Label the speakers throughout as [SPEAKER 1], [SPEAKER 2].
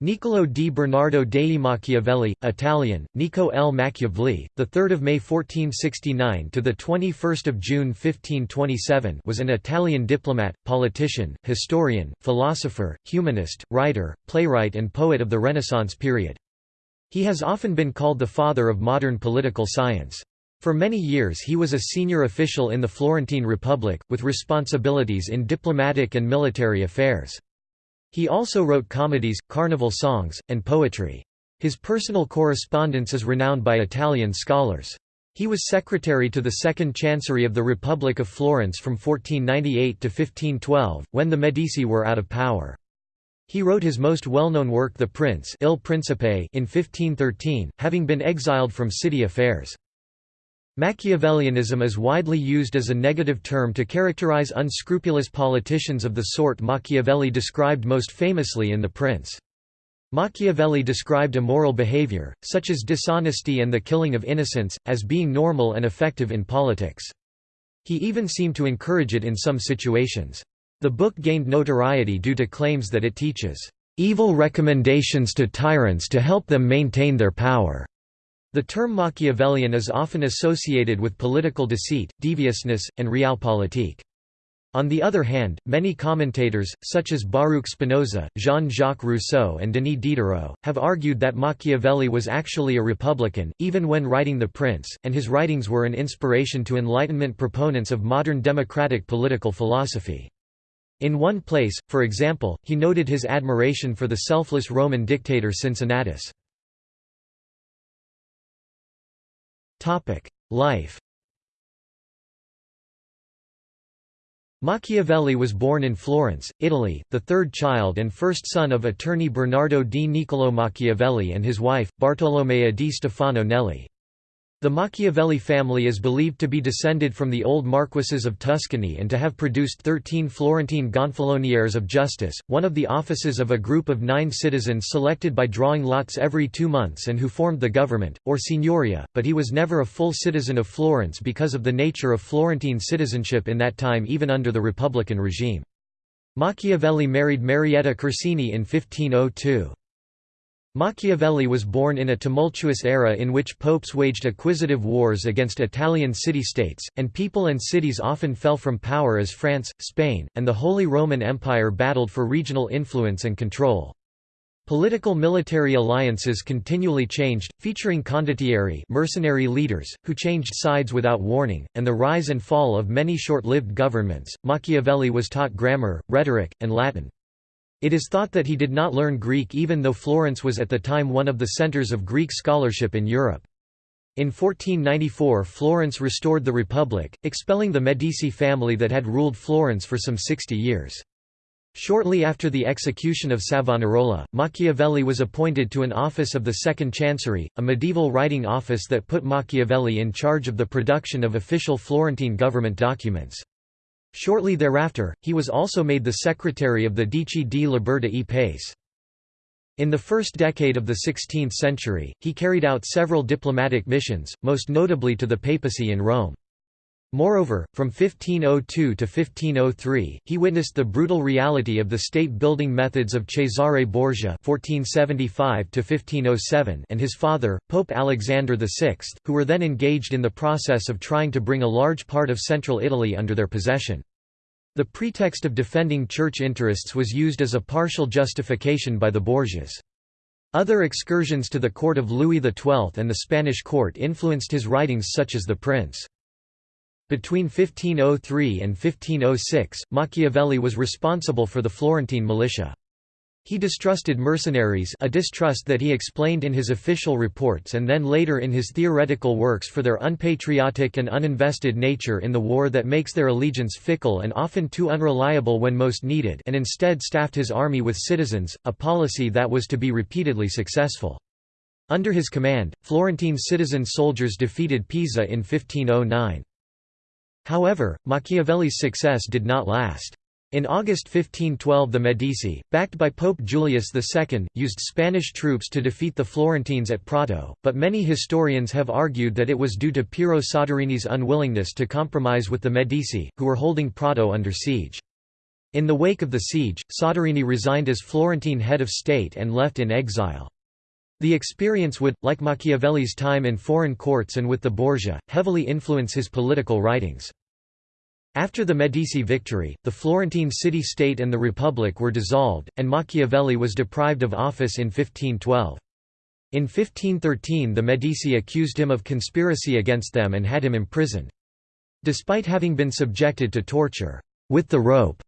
[SPEAKER 1] Niccolò di Bernardo dei Machiavelli, Italian, Nico L. Machiavelli, the 3rd of May 1469 to the 21st of June 1527, was an Italian diplomat, politician, historian, philosopher, humanist, writer, playwright and poet of the Renaissance period. He has often been called the father of modern political science. For many years he was a senior official in the Florentine Republic, with responsibilities in diplomatic and military affairs. He also wrote comedies, carnival songs, and poetry. His personal correspondence is renowned by Italian scholars. He was secretary to the Second Chancery of the Republic of Florence from 1498 to 1512, when the Medici were out of power. He wrote his most well-known work The Prince Il Principe in 1513, having been exiled from city affairs. Machiavellianism is widely used as a negative term to characterize unscrupulous politicians of the sort Machiavelli described most famously in The Prince. Machiavelli described immoral behavior, such as dishonesty and the killing of innocents, as being normal and effective in politics. He even seemed to encourage it in some situations. The book gained notoriety due to claims that it teaches, "...evil recommendations to tyrants to help them maintain their power." The term Machiavellian is often associated with political deceit, deviousness, and realpolitik. On the other hand, many commentators, such as Baruch Spinoza, Jean-Jacques Rousseau and Denis Diderot, have argued that Machiavelli was actually a republican, even when writing The Prince, and his writings were an inspiration to Enlightenment proponents of modern democratic political philosophy. In one place, for example, he noted his admiration for the selfless Roman dictator Cincinnatus. Life Machiavelli was born in Florence, Italy, the third child and first son of attorney Bernardo di Niccolò Machiavelli and his wife, Bartolomea di Stefano Nelli. The Machiavelli family is believed to be descended from the old marquises of Tuscany and to have produced thirteen Florentine Gonfaloniers of justice, one of the offices of a group of nine citizens selected by drawing lots every two months and who formed the government, or signoria, but he was never a full citizen of Florence because of the nature of Florentine citizenship in that time even under the Republican regime. Machiavelli married Marietta Corsini in 1502. Machiavelli was born in a tumultuous era in which popes waged acquisitive wars against Italian city-states, and people and cities often fell from power as France, Spain, and the Holy Roman Empire battled for regional influence and control. Political military alliances continually changed, featuring condottieri mercenary leaders, who changed sides without warning, and the rise and fall of many short-lived governments. Machiavelli was taught grammar, rhetoric, and Latin. It is thought that he did not learn Greek even though Florence was at the time one of the centers of Greek scholarship in Europe. In 1494 Florence restored the Republic, expelling the Medici family that had ruled Florence for some 60 years. Shortly after the execution of Savonarola, Machiavelli was appointed to an office of the Second Chancery, a medieval writing office that put Machiavelli in charge of the production of official Florentine government documents. Shortly thereafter, he was also made the secretary of the Dieci di Libertà e Pace. In the first decade of the 16th century, he carried out several diplomatic missions, most notably to the papacy in Rome. Moreover, from 1502 to 1503, he witnessed the brutal reality of the state-building methods of Cesare Borgia (1475–1507) and his father, Pope Alexander VI, who were then engaged in the process of trying to bring a large part of central Italy under their possession. The pretext of defending church interests was used as a partial justification by the Borgias. Other excursions to the court of Louis XII and the Spanish court influenced his writings such as The Prince. Between 1503 and 1506, Machiavelli was responsible for the Florentine militia. He distrusted mercenaries a distrust that he explained in his official reports and then later in his theoretical works for their unpatriotic and uninvested nature in the war that makes their allegiance fickle and often too unreliable when most needed and instead staffed his army with citizens, a policy that was to be repeatedly successful. Under his command, Florentine citizen soldiers defeated Pisa in 1509. However, Machiavelli's success did not last. In August 1512 the Medici, backed by Pope Julius II, used Spanish troops to defeat the Florentines at Prato, but many historians have argued that it was due to Piero Soderini's unwillingness to compromise with the Medici, who were holding Prato under siege. In the wake of the siege, Soderini resigned as Florentine head of state and left in exile. The experience would, like Machiavelli's time in foreign courts and with the Borgia, heavily influence his political writings. After the Medici victory, the Florentine city-state and the Republic were dissolved, and Machiavelli was deprived of office in 1512. In 1513 the Medici accused him of conspiracy against them and had him imprisoned. Despite having been subjected to torture, with the rope,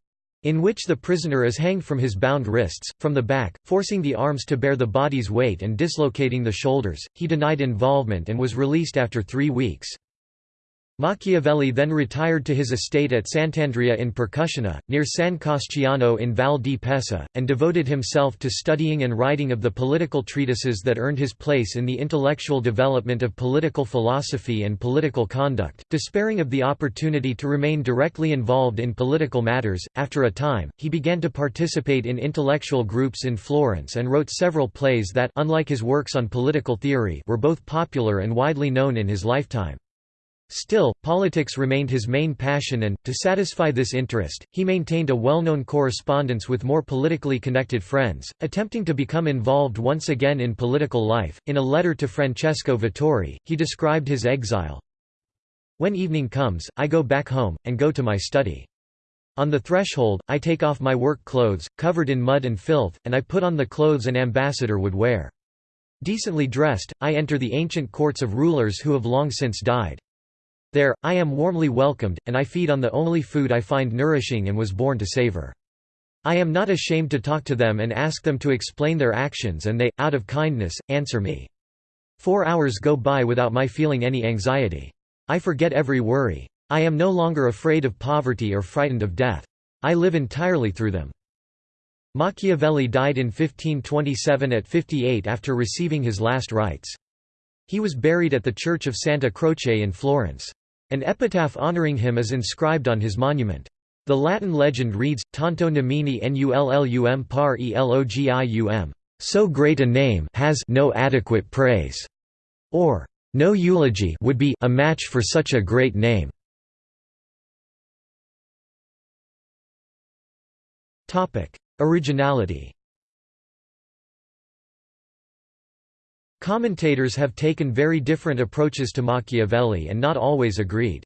[SPEAKER 1] in which the prisoner is hanged from his bound wrists, from the back, forcing the arms to bear the body's weight and dislocating the shoulders, he denied involvement and was released after three weeks. Machiavelli then retired to his estate at Sant'Andrea in Percussina, near San Casciano in Val di Pesa, and devoted himself to studying and writing of the political treatises that earned his place in the intellectual development of political philosophy and political conduct. Despairing of the opportunity to remain directly involved in political matters, after a time, he began to participate in intellectual groups in Florence and wrote several plays that, unlike his works on political theory, were both popular and widely known in his lifetime. Still, politics remained his main passion and, to satisfy this interest, he maintained a well-known correspondence with more politically connected friends, attempting to become involved once again in political life. In a letter to Francesco Vettori, he described his exile. When evening comes, I go back home, and go to my study. On the threshold, I take off my work clothes, covered in mud and filth, and I put on the clothes an ambassador would wear. Decently dressed, I enter the ancient courts of rulers who have long since died. There, I am warmly welcomed, and I feed on the only food I find nourishing and was born to savor. I am not ashamed to talk to them and ask them to explain their actions and they, out of kindness, answer me. Four hours go by without my feeling any anxiety. I forget every worry. I am no longer afraid of poverty or frightened of death. I live entirely through them. Machiavelli died in 1527 at 58 after receiving his last rites. He was buried at the Church of Santa Croce in Florence. An epitaph honoring him is inscribed on his monument. The Latin legend reads, Tanto nomini nullum par elogium. So great a name has no adequate praise, or no eulogy would be a match for such a great name. Topic: Originality. Commentators have taken very different approaches to Machiavelli and not always agreed.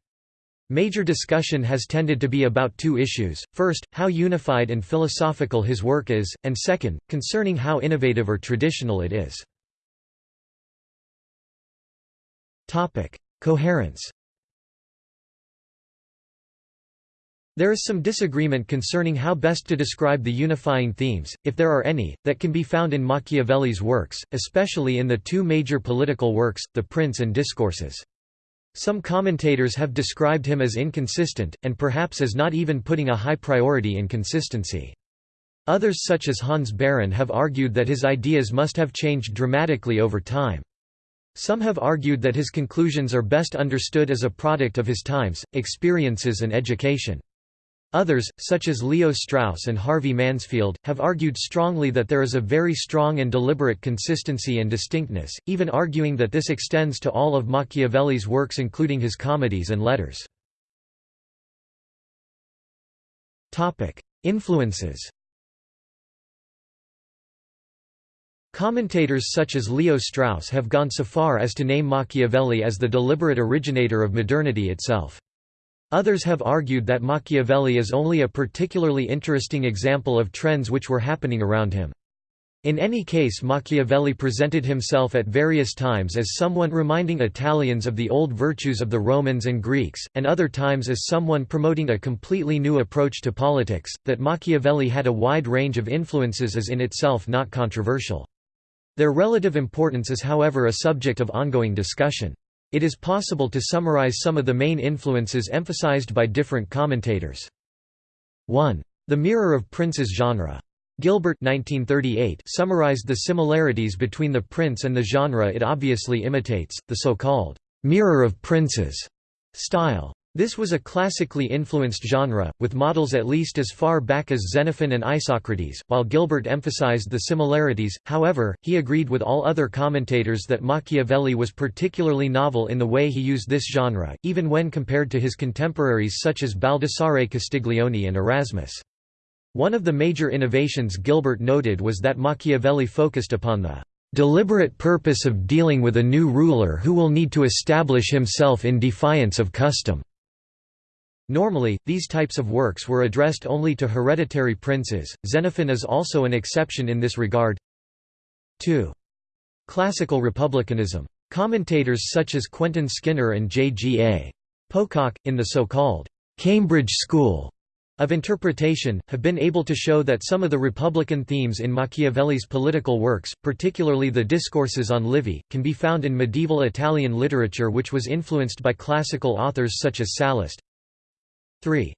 [SPEAKER 1] Major discussion has tended to be about two issues, first, how unified and philosophical his work is, and second, concerning how innovative or traditional it is. Coherence There is some disagreement concerning how best to describe the unifying themes, if there are any, that can be found in Machiavelli's works, especially in the two major political works, The Prince and Discourses. Some commentators have described him as inconsistent, and perhaps as not even putting a high priority in consistency. Others such as Hans Baron have argued that his ideas must have changed dramatically over time. Some have argued that his conclusions are best understood as a product of his times, experiences and education. Others, such as Leo Strauss and Harvey Mansfield, have argued strongly that there is a very strong and deliberate consistency and distinctness, even arguing that this extends to all of Machiavelli's works including his comedies and letters. Influences Commentators such as Leo Strauss have gone so far as to name Machiavelli as the deliberate originator of modernity itself. Others have argued that Machiavelli is only a particularly interesting example of trends which were happening around him. In any case Machiavelli presented himself at various times as someone reminding Italians of the old virtues of the Romans and Greeks, and other times as someone promoting a completely new approach to politics. That Machiavelli had a wide range of influences is in itself not controversial. Their relative importance is however a subject of ongoing discussion. It is possible to summarize some of the main influences emphasized by different commentators. 1. The Mirror of Princes genre. Gilbert 1938 summarized the similarities between the prince and the genre it obviously imitates, the so-called «mirror of princes» style. This was a classically influenced genre, with models at least as far back as Xenophon and Isocrates. While Gilbert emphasized the similarities, however, he agreed with all other commentators that Machiavelli was particularly novel in the way he used this genre, even when compared to his contemporaries such as Baldassare Castiglione and Erasmus. One of the major innovations Gilbert noted was that Machiavelli focused upon the deliberate purpose of dealing with a new ruler who will need to establish himself in defiance of custom. Normally, these types of works were addressed only to hereditary princes, Xenophon is also an exception in this regard. 2. Classical republicanism. Commentators such as Quentin Skinner and J. G. A. Pocock, in the so-called Cambridge School of interpretation, have been able to show that some of the republican themes in Machiavelli's political works, particularly the discourses on Livy, can be found in medieval Italian literature which was influenced by classical authors such as Sallust, 3.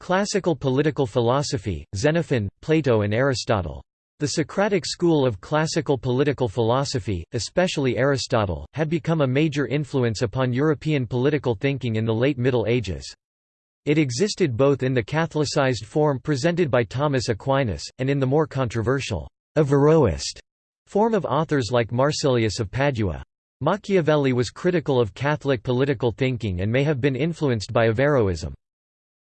[SPEAKER 1] Classical political philosophy, Xenophon, Plato and Aristotle. The Socratic school of classical political philosophy, especially Aristotle, had become a major influence upon European political thinking in the late Middle Ages. It existed both in the Catholicized form presented by Thomas Aquinas, and in the more controversial, Averroist form of authors like Marsilius of Padua. Machiavelli was critical of Catholic political thinking and may have been influenced by Averroism.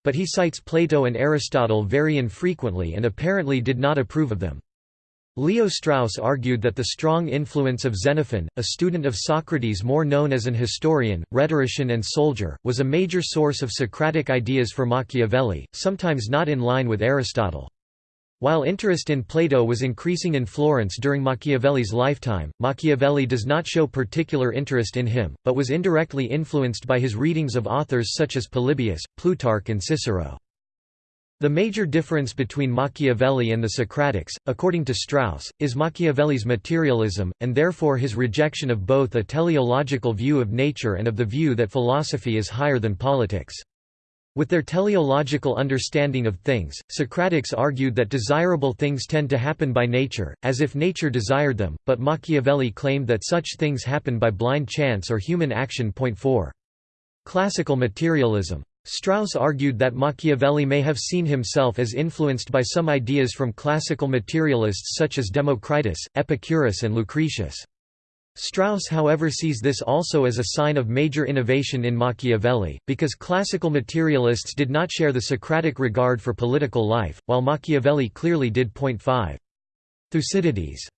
[SPEAKER 1] But he cites Plato and Aristotle very infrequently and apparently did not approve of them. Leo Strauss argued that the strong influence of Xenophon, a student of Socrates more known as an historian, rhetorician and soldier, was a major source of Socratic ideas for Machiavelli, sometimes not in line with Aristotle. While interest in Plato was increasing in Florence during Machiavelli's lifetime, Machiavelli does not show particular interest in him, but was indirectly influenced by his readings of authors such as Polybius, Plutarch and Cicero. The major difference between Machiavelli and the Socratics, according to Strauss, is Machiavelli's materialism, and therefore his rejection of both a teleological view of nature and of the view that philosophy is higher than politics. With their teleological understanding of things, Socratics argued that desirable things tend to happen by nature, as if nature desired them, but Machiavelli claimed that such things happen by blind chance or human action. Point 4. Classical materialism. Strauss argued that Machiavelli may have seen himself as influenced by some ideas from classical materialists such as Democritus, Epicurus and Lucretius. Strauss however sees this also as a sign of major innovation in Machiavelli, because classical materialists did not share the Socratic regard for political life, while Machiavelli clearly did. Point 5. Thucydides.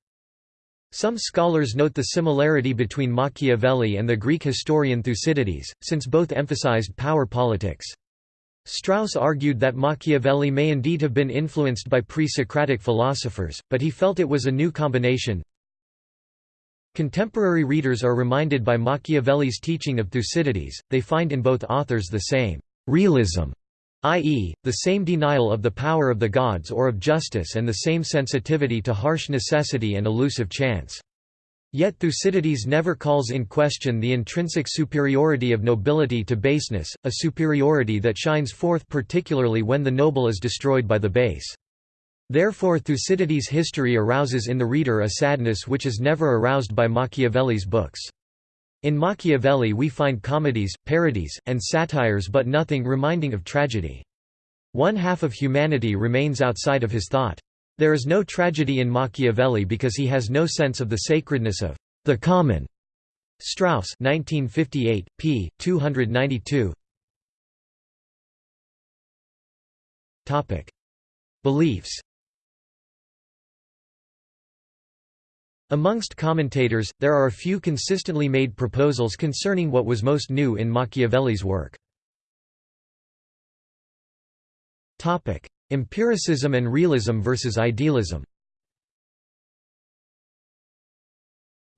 [SPEAKER 1] Some scholars note the similarity between Machiavelli and the Greek historian Thucydides, since both emphasized power politics. Strauss argued that Machiavelli may indeed have been influenced by pre-Socratic philosophers, but he felt it was a new combination, Contemporary readers are reminded by Machiavelli's teaching of Thucydides, they find in both authors the same «realism», i.e., the same denial of the power of the gods or of justice and the same sensitivity to harsh necessity and elusive chance. Yet Thucydides never calls in question the intrinsic superiority of nobility to baseness, a superiority that shines forth particularly when the noble is destroyed by the base. Therefore Thucydides' history arouses in the reader a sadness which is never aroused by Machiavelli's books. In Machiavelli we find comedies, parodies, and satires but nothing reminding of tragedy. One half of humanity remains outside of his thought. There is no tragedy in Machiavelli because he has no sense of the sacredness of the common. Strauss 1958, p. 292 Beliefs Amongst commentators, there are a few consistently made proposals concerning what was most new in Machiavelli's work. Empiricism and realism versus idealism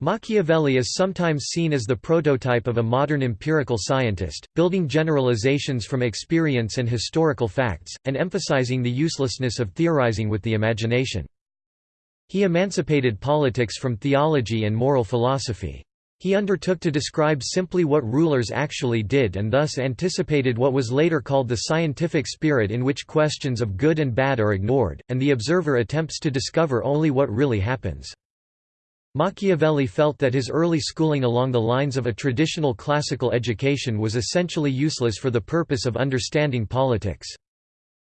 [SPEAKER 1] Machiavelli is sometimes seen as the prototype of a modern empirical scientist, building generalizations from experience and historical facts, and emphasizing the uselessness of theorizing with the imagination. He emancipated politics from theology and moral philosophy. He undertook to describe simply what rulers actually did and thus anticipated what was later called the scientific spirit in which questions of good and bad are ignored, and the observer attempts to discover only what really happens. Machiavelli felt that his early schooling along the lines of a traditional classical education was essentially useless for the purpose of understanding politics.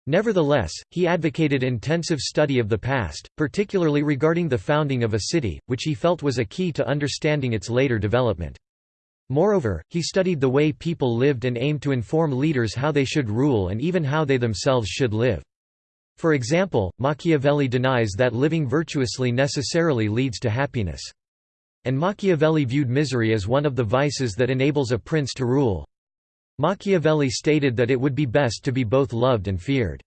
[SPEAKER 1] Nevertheless, he advocated intensive study of the past, particularly regarding the founding of a city, which he felt was a key to understanding its later development. Moreover, he studied the way people lived and aimed to inform leaders how they should rule and even how they themselves should live. For example, Machiavelli denies that living virtuously necessarily leads to happiness. And Machiavelli viewed misery as one of the vices that enables a prince to rule. Machiavelli stated that it would be best to be both loved and feared.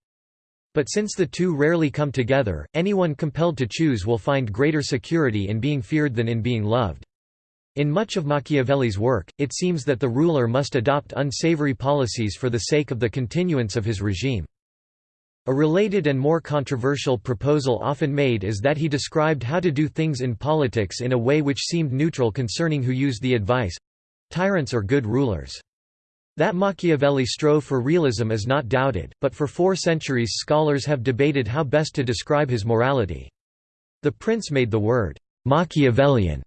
[SPEAKER 1] But since the two rarely come together, anyone compelled to choose will find greater security in being feared than in being loved. In much of Machiavelli's work, it seems that the ruler must adopt unsavory policies for the sake of the continuance of his regime. A related and more controversial proposal often made is that he described how to do things in politics in a way which seemed neutral concerning who used the advice—tyrants or good rulers. That Machiavelli strove for realism is not doubted, but for four centuries scholars have debated how best to describe his morality. The prince made the word «Machiavellian»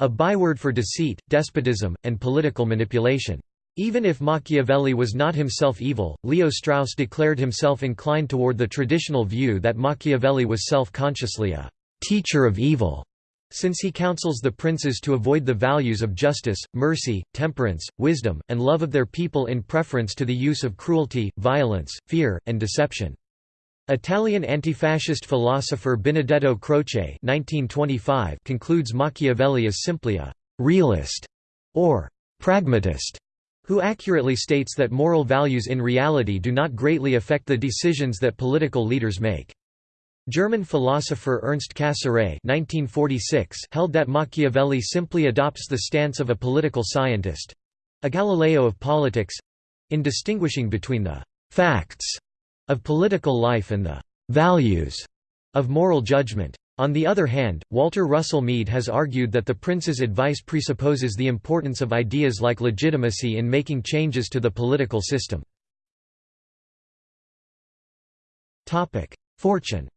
[SPEAKER 1] a byword for deceit, despotism, and political manipulation. Even if Machiavelli was not himself evil, Leo Strauss declared himself inclined toward the traditional view that Machiavelli was self-consciously a «teacher of evil», since he counsels the princes to avoid the values of justice, mercy, temperance, wisdom, and love of their people in preference to the use of cruelty, violence, fear, and deception. Italian anti-fascist philosopher Benedetto Croce concludes Machiavelli as simply a «realist» or «pragmatist» who accurately states that moral values in reality do not greatly affect the decisions that political leaders make. German philosopher Ernst Cassirer held that Machiavelli simply adopts the stance of a political scientist—a Galileo of politics—in distinguishing between the «facts» of political life and the «values» of moral judgment. On the other hand, Walter Russell Mead has argued that the prince's advice presupposes the importance of ideas like legitimacy in making changes to the political system. Fortune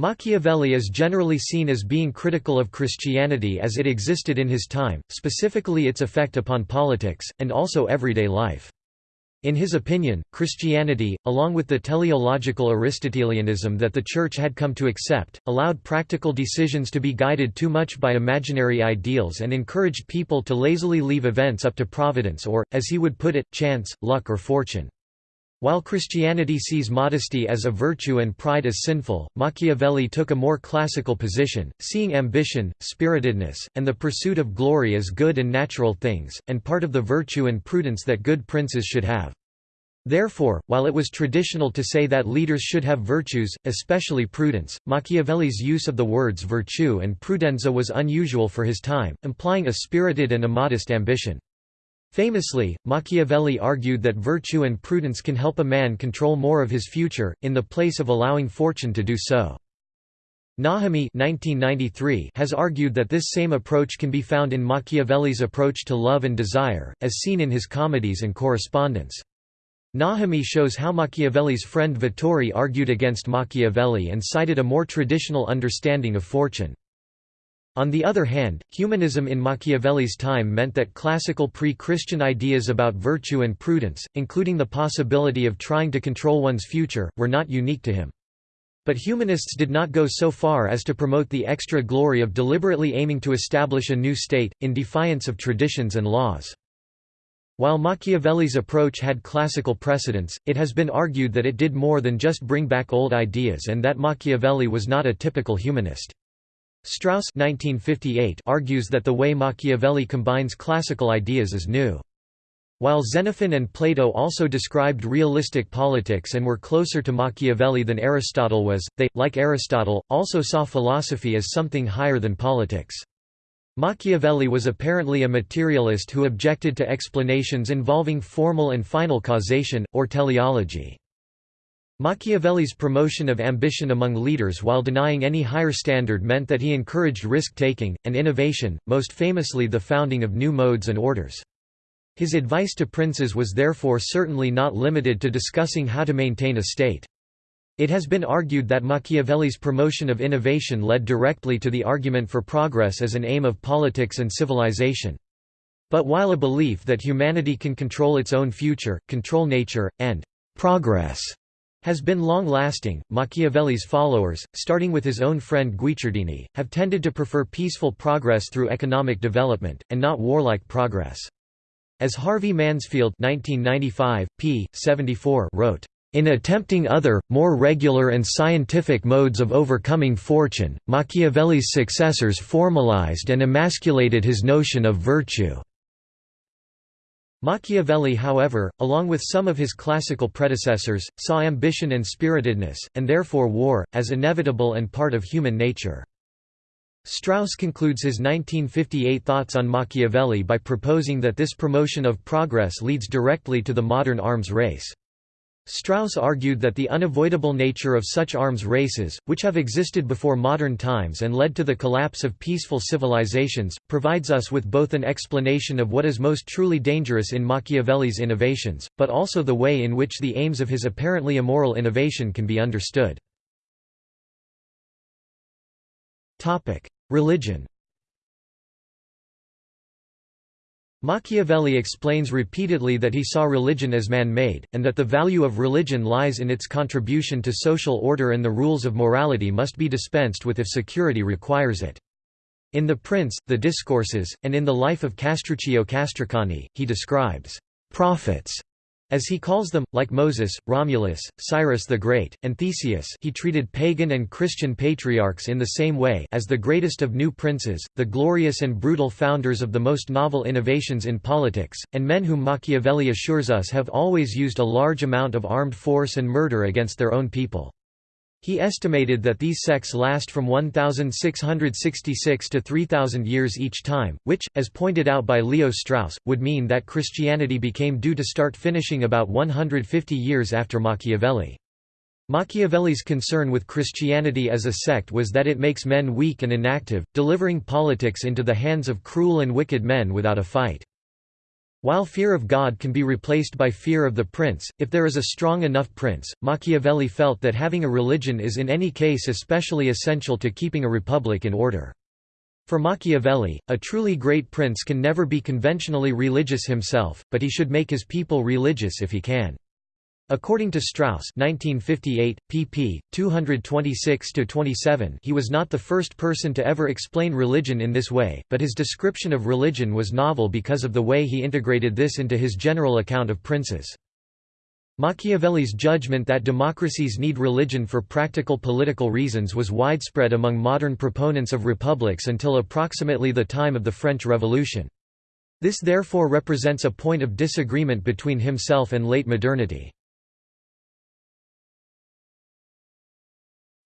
[SPEAKER 1] Machiavelli is generally seen as being critical of Christianity as it existed in his time, specifically its effect upon politics, and also everyday life. In his opinion, Christianity, along with the teleological Aristotelianism that the Church had come to accept, allowed practical decisions to be guided too much by imaginary ideals and encouraged people to lazily leave events up to providence or, as he would put it, chance, luck or fortune. While Christianity sees modesty as a virtue and pride as sinful, Machiavelli took a more classical position, seeing ambition, spiritedness, and the pursuit of glory as good and natural things, and part of the virtue and prudence that good princes should have. Therefore, while it was traditional to say that leaders should have virtues, especially prudence, Machiavelli's use of the words virtue and prudenza was unusual for his time, implying a spirited and a modest ambition. Famously, Machiavelli argued that virtue and prudence can help a man control more of his future, in the place of allowing fortune to do so. Najemy has argued that this same approach can be found in Machiavelli's approach to love and desire, as seen in his comedies and correspondence. Najemy shows how Machiavelli's friend Vettori argued against Machiavelli and cited a more traditional understanding of fortune. On the other hand, humanism in Machiavelli's time meant that classical pre-Christian ideas about virtue and prudence, including the possibility of trying to control one's future, were not unique to him. But humanists did not go so far as to promote the extra glory of deliberately aiming to establish a new state, in defiance of traditions and laws. While Machiavelli's approach had classical precedents, it has been argued that it did more than just bring back old ideas and that Machiavelli was not a typical humanist. Strauss 1958 argues that the way Machiavelli combines classical ideas is new. While Xenophon and Plato also described realistic politics and were closer to Machiavelli than Aristotle was, they, like Aristotle, also saw philosophy as something higher than politics. Machiavelli was apparently a materialist who objected to explanations involving formal and final causation, or teleology. Machiavelli's promotion of ambition among leaders while denying any higher standard meant that he encouraged risk-taking, and innovation, most famously the founding of new modes and orders. His advice to princes was therefore certainly not limited to discussing how to maintain a state. It has been argued that Machiavelli's promotion of innovation led directly to the argument for progress as an aim of politics and civilization. But while a belief that humanity can control its own future, control nature, and progress has been long-lasting, Machiavelli's followers, starting with his own friend Guicciardini, have tended to prefer peaceful progress through economic development, and not warlike progress. As Harvey Mansfield 1995, p. 74 wrote, in attempting other, more regular and scientific modes of overcoming fortune, Machiavelli's successors formalized and emasculated his notion of virtue. Machiavelli however, along with some of his classical predecessors, saw ambition and spiritedness, and therefore war, as inevitable and part of human nature. Strauss concludes his 1958 thoughts on Machiavelli by proposing that this promotion of progress leads directly to the modern arms race. Strauss argued that the unavoidable nature of such arms races, which have existed before modern times and led to the collapse of peaceful civilizations, provides us with both an explanation of what is most truly dangerous in Machiavelli's innovations, but also the way in which the aims of his apparently immoral innovation can be understood. Religion Machiavelli explains repeatedly that he saw religion as man-made, and that the value of religion lies in its contribution to social order and the rules of morality must be dispensed with if security requires it. In The Prince, The Discourses, and in the life of Castruccio Castracani, he describes prophets as he calls them, like Moses, Romulus, Cyrus the Great, and Theseus he treated pagan and Christian patriarchs in the same way as the greatest of new princes, the glorious and brutal founders of the most novel innovations in politics, and men whom Machiavelli assures us have always used a large amount of armed force and murder against their own people. He estimated that these sects last from 1666 to 3000 years each time, which, as pointed out by Leo Strauss, would mean that Christianity became due to start finishing about 150 years after Machiavelli. Machiavelli's concern with Christianity as a sect was that it makes men weak and inactive, delivering politics into the hands of cruel and wicked men without a fight. While fear of God can be replaced by fear of the prince, if there is a strong enough prince, Machiavelli felt that having a religion is in any case especially essential to keeping a republic in order. For Machiavelli, a truly great prince can never be conventionally religious himself, but he should make his people religious if he can. According to Strauss 1958, pp. 226–27 he was not the first person to ever explain religion in this way, but his description of religion was novel because of the way he integrated this into his general account of princes. Machiavelli's judgment that democracies need religion for practical political reasons was widespread among modern proponents of republics until approximately the time of the French Revolution. This therefore represents a point of disagreement between himself and late modernity.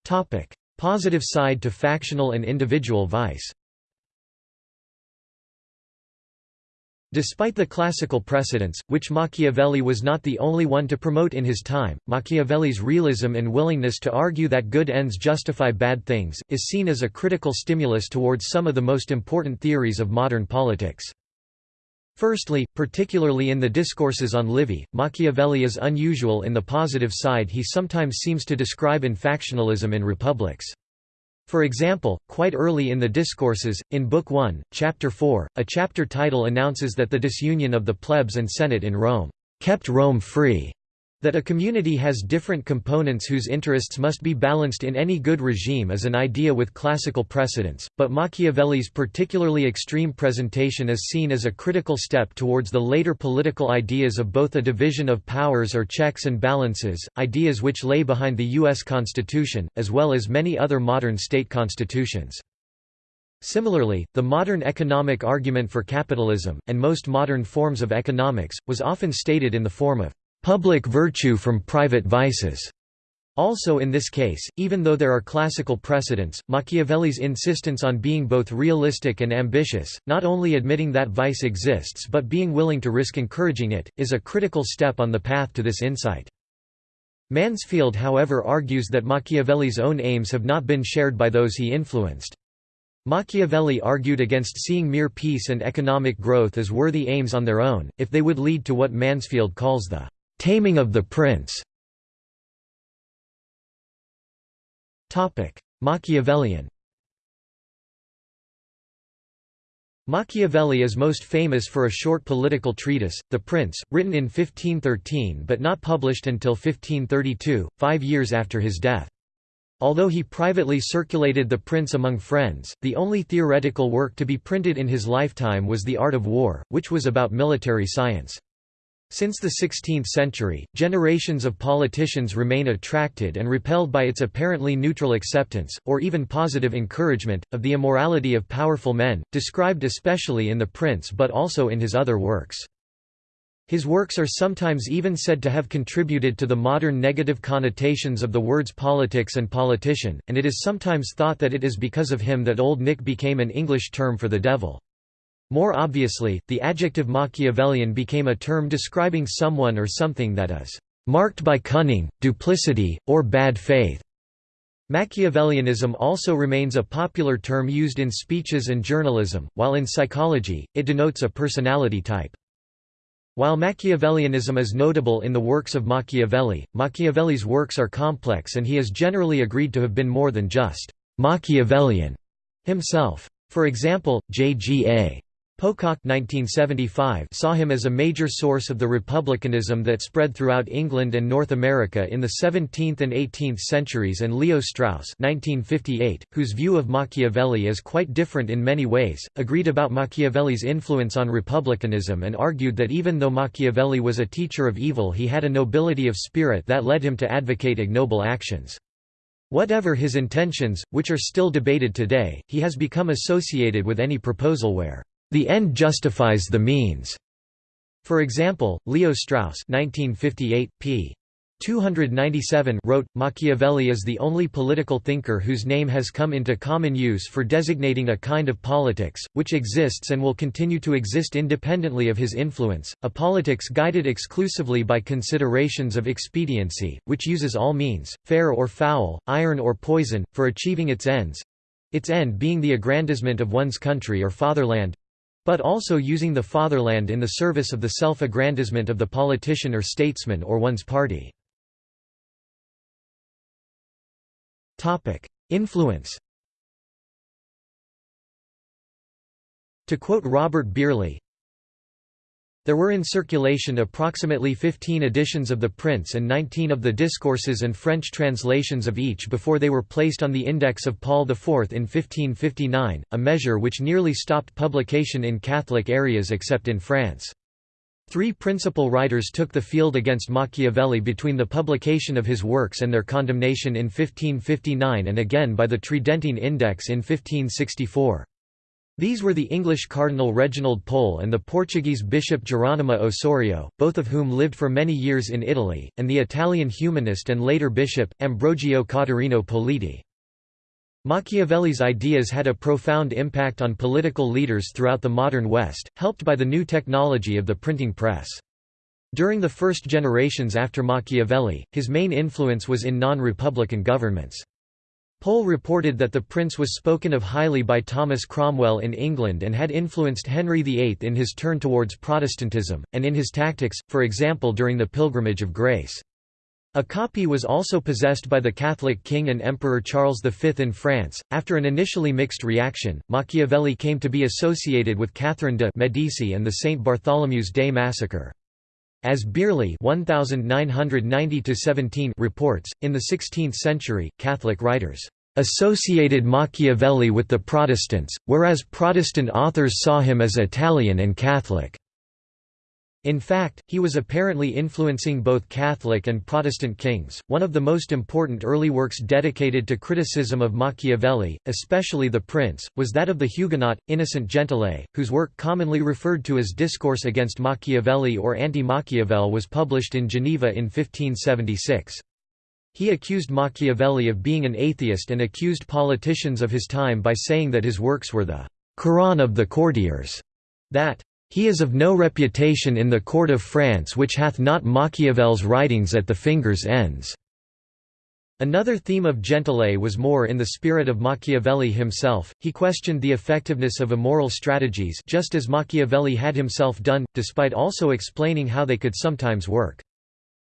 [SPEAKER 1] Topic: Positive side to factional and individual vice. Despite the classical precedents, which Machiavelli was not the only one to promote in his time, Machiavelli's realism and willingness to argue that good ends justify bad things, is seen as a critical stimulus towards some of the most important theories of modern politics. Firstly, particularly in the discourses on Livy, Machiavelli is unusual in the positive side he sometimes seems to describe in factionalism in republics. For example, quite early in the Discourses, in Book 1, Chapter 4, a chapter title announces that the disunion of the plebs and senate in Rome, "...kept Rome free." That a community has different components whose interests must be balanced in any good regime is an idea with classical precedents, but Machiavelli's particularly extreme presentation is seen as a critical step towards the later political ideas of both a division of powers or checks and balances, ideas which lay behind the U.S. Constitution, as well as many other modern state constitutions. Similarly, the modern economic argument for capitalism, and most modern forms of economics, was often stated in the form of public virtue from private vices. Also in this case, even though there are classical precedents, Machiavelli's insistence on being both realistic and ambitious, not only admitting that vice exists but being willing to risk encouraging it, is a critical step on the path to this insight. Mansfield however argues that Machiavelli's own aims have not been shared by those he influenced. Machiavelli argued against seeing mere peace and economic growth as worthy aims on their own, if they would lead to what Mansfield calls the Taming of the Prince Machiavellian Machiavelli is most famous for a short political treatise, The Prince, written in 1513 but not published until 1532, five years after his death. Although he privately circulated The Prince among friends, the only theoretical work to be printed in his lifetime was The Art of War, which was about military science. Since the 16th century, generations of politicians remain attracted and repelled by its apparently neutral acceptance, or even positive encouragement, of the immorality of powerful men, described especially in The Prince but also in his other works. His works are sometimes even said to have contributed to the modern negative connotations of the words politics and politician, and it is sometimes thought that it is because of him that Old Nick became an English term for the devil. More obviously, the adjective Machiavellian became a term describing someone or something that is marked by cunning, duplicity, or bad faith. Machiavellianism also remains a popular term used in speeches and journalism, while in psychology, it denotes a personality type. While Machiavellianism is notable in the works of Machiavelli, Machiavelli's works are complex and he is generally agreed to have been more than just Machiavellian himself. For example, J.G.A. Pocock 1975 saw him as a major source of the republicanism that spread throughout England and North America in the 17th and 18th centuries and Leo Strauss 1958, whose view of Machiavelli is quite different in many ways, agreed about Machiavelli's influence on republicanism and argued that even though Machiavelli was a teacher of evil he had a nobility of spirit that led him to advocate ignoble actions. Whatever his intentions, which are still debated today, he has become associated with any proposal where the end justifies the means. For example, Leo Strauss 1958, p. 297 wrote, Machiavelli is the only political thinker whose name has come into common use for designating a kind of politics, which exists and will continue to exist independently of his influence, a politics guided exclusively by considerations of expediency, which uses all means, fair or foul, iron or poison, for achieving its ends—its end being the aggrandizement of one's country or fatherland, but also using the fatherland in the service of the self-aggrandizement of the politician or statesman or one's party. Influence To quote Robert Bireley, there were in circulation approximately 15 editions of The Prince and 19 of the Discourses and French translations of each before they were placed on the Index of Paul IV in 1559, a measure which nearly stopped publication in Catholic areas except in France. Three principal writers took the field against Machiavelli between the publication of his works and their condemnation in 1559 and again by the Tridentine Index in 1564. These were the English Cardinal Reginald Pole and the Portuguese Bishop Jerónimo Osorio, both of whom lived for many years in Italy, and the Italian humanist and later bishop, Ambrogio Catarino Politi. Machiavelli's ideas had a profound impact on political leaders throughout the modern West, helped by the new technology of the printing press. During the first generations after Machiavelli, his main influence was in non-republican governments. Pole reported that the prince was spoken of highly by Thomas Cromwell in England and had influenced Henry VIII in his turn towards Protestantism, and in his tactics, for example during the Pilgrimage of Grace. A copy was also possessed by the Catholic king and Emperor Charles V in France. After an initially mixed reaction, Machiavelli came to be associated with Catherine de' Medici and the St. Bartholomew's Day massacre. As 1990 reports, in the 16th century, Catholic writers associated Machiavelli with the Protestants, whereas Protestant authors saw him as Italian and Catholic. In fact, he was apparently influencing both Catholic and Protestant kings. One of the most important early works dedicated to criticism of Machiavelli, especially The Prince, was that of the Huguenot, Innocent Gentillet, whose work commonly referred to as Discourse against Machiavelli or Anti-Machiavel was published in Geneva in 1576. He accused Machiavelli of being an atheist and accused politicians of his time by saying that his works were the Koran of the courtiers, that he is of no reputation in the court of France which hath not Machiavel's writings at the fingers' ends." Another theme of Gentillet was more in the spirit of Machiavelli himself, he questioned the effectiveness of immoral strategies just as Machiavelli had himself done, despite also explaining how they could sometimes work.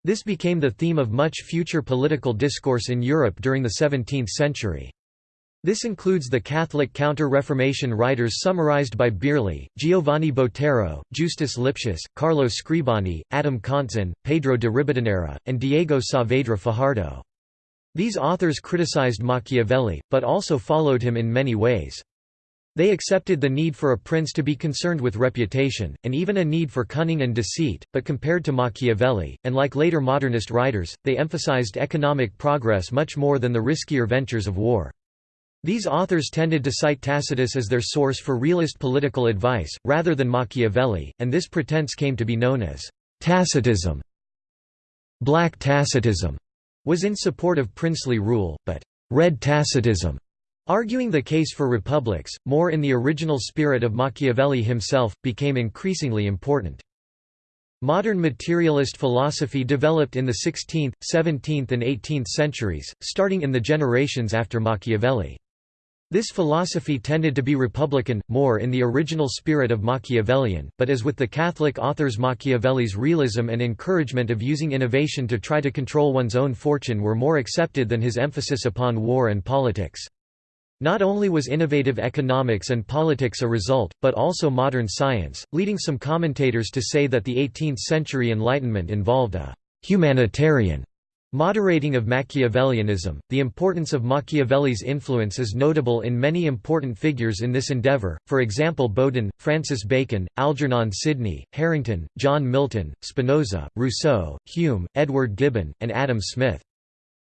[SPEAKER 1] This became the theme of much future political discourse in Europe during the 17th century. This includes the Catholic Counter-Reformation writers summarized by Bireley, Giovanni Botero, Justus Lipsius, Carlo Scribani, Adam Contzen, Pedro de Ribadeneyra, and Diego Saavedra Fajardo. These authors criticized Machiavelli, but also followed him in many ways. They accepted the need for a prince to be concerned with reputation, and even a need for cunning and deceit, but compared to Machiavelli, and like later modernist writers, they emphasized economic progress much more than the riskier ventures of war. These authors tended to cite Tacitus as their source for realist political advice, rather than Machiavelli, and this pretense came to be known as Tacitism. Black Tacitism was in support of princely rule, but Red Tacitism Arguing the case for republics, more in the original spirit of Machiavelli himself, became increasingly important. Modern materialist philosophy developed in the 16th, 17th and 18th centuries, starting in the generations after Machiavelli. This philosophy tended to be republican, more in the original spirit of Machiavellian, but as with the Catholic authors Machiavelli's realism and encouragement of using innovation to try to control one's own fortune were more accepted than his emphasis upon war and politics. Not only was innovative economics and politics a result, but also modern science, leading some commentators to say that the 18th-century Enlightenment involved a «humanitarian» moderating of Machiavellianism. The importance of Machiavelli's influence is notable in many important figures in this endeavor, for example Bodin, Francis Bacon, Algernon Sidney, Harrington, John Milton, Spinoza, Rousseau, Hume, Edward Gibbon, and Adam Smith.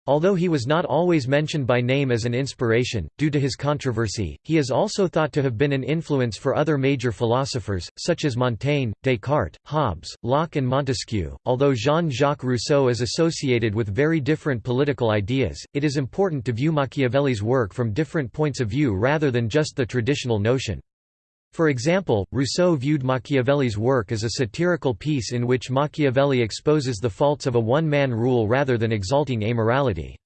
[SPEAKER 1] Although he was not always mentioned by name as an inspiration, due to his controversy, he is also thought to have been an influence for other major philosophers, such as Montaigne, Descartes, Hobbes, Locke, and Montesquieu. Although Jean Jacques Rousseau is associated with very different political ideas, it is important to view Machiavelli's work from different points of view rather than just the traditional notion. For example, Rousseau viewed Machiavelli's work as a satirical piece in which Machiavelli exposes the faults of a one-man rule rather than exalting amorality.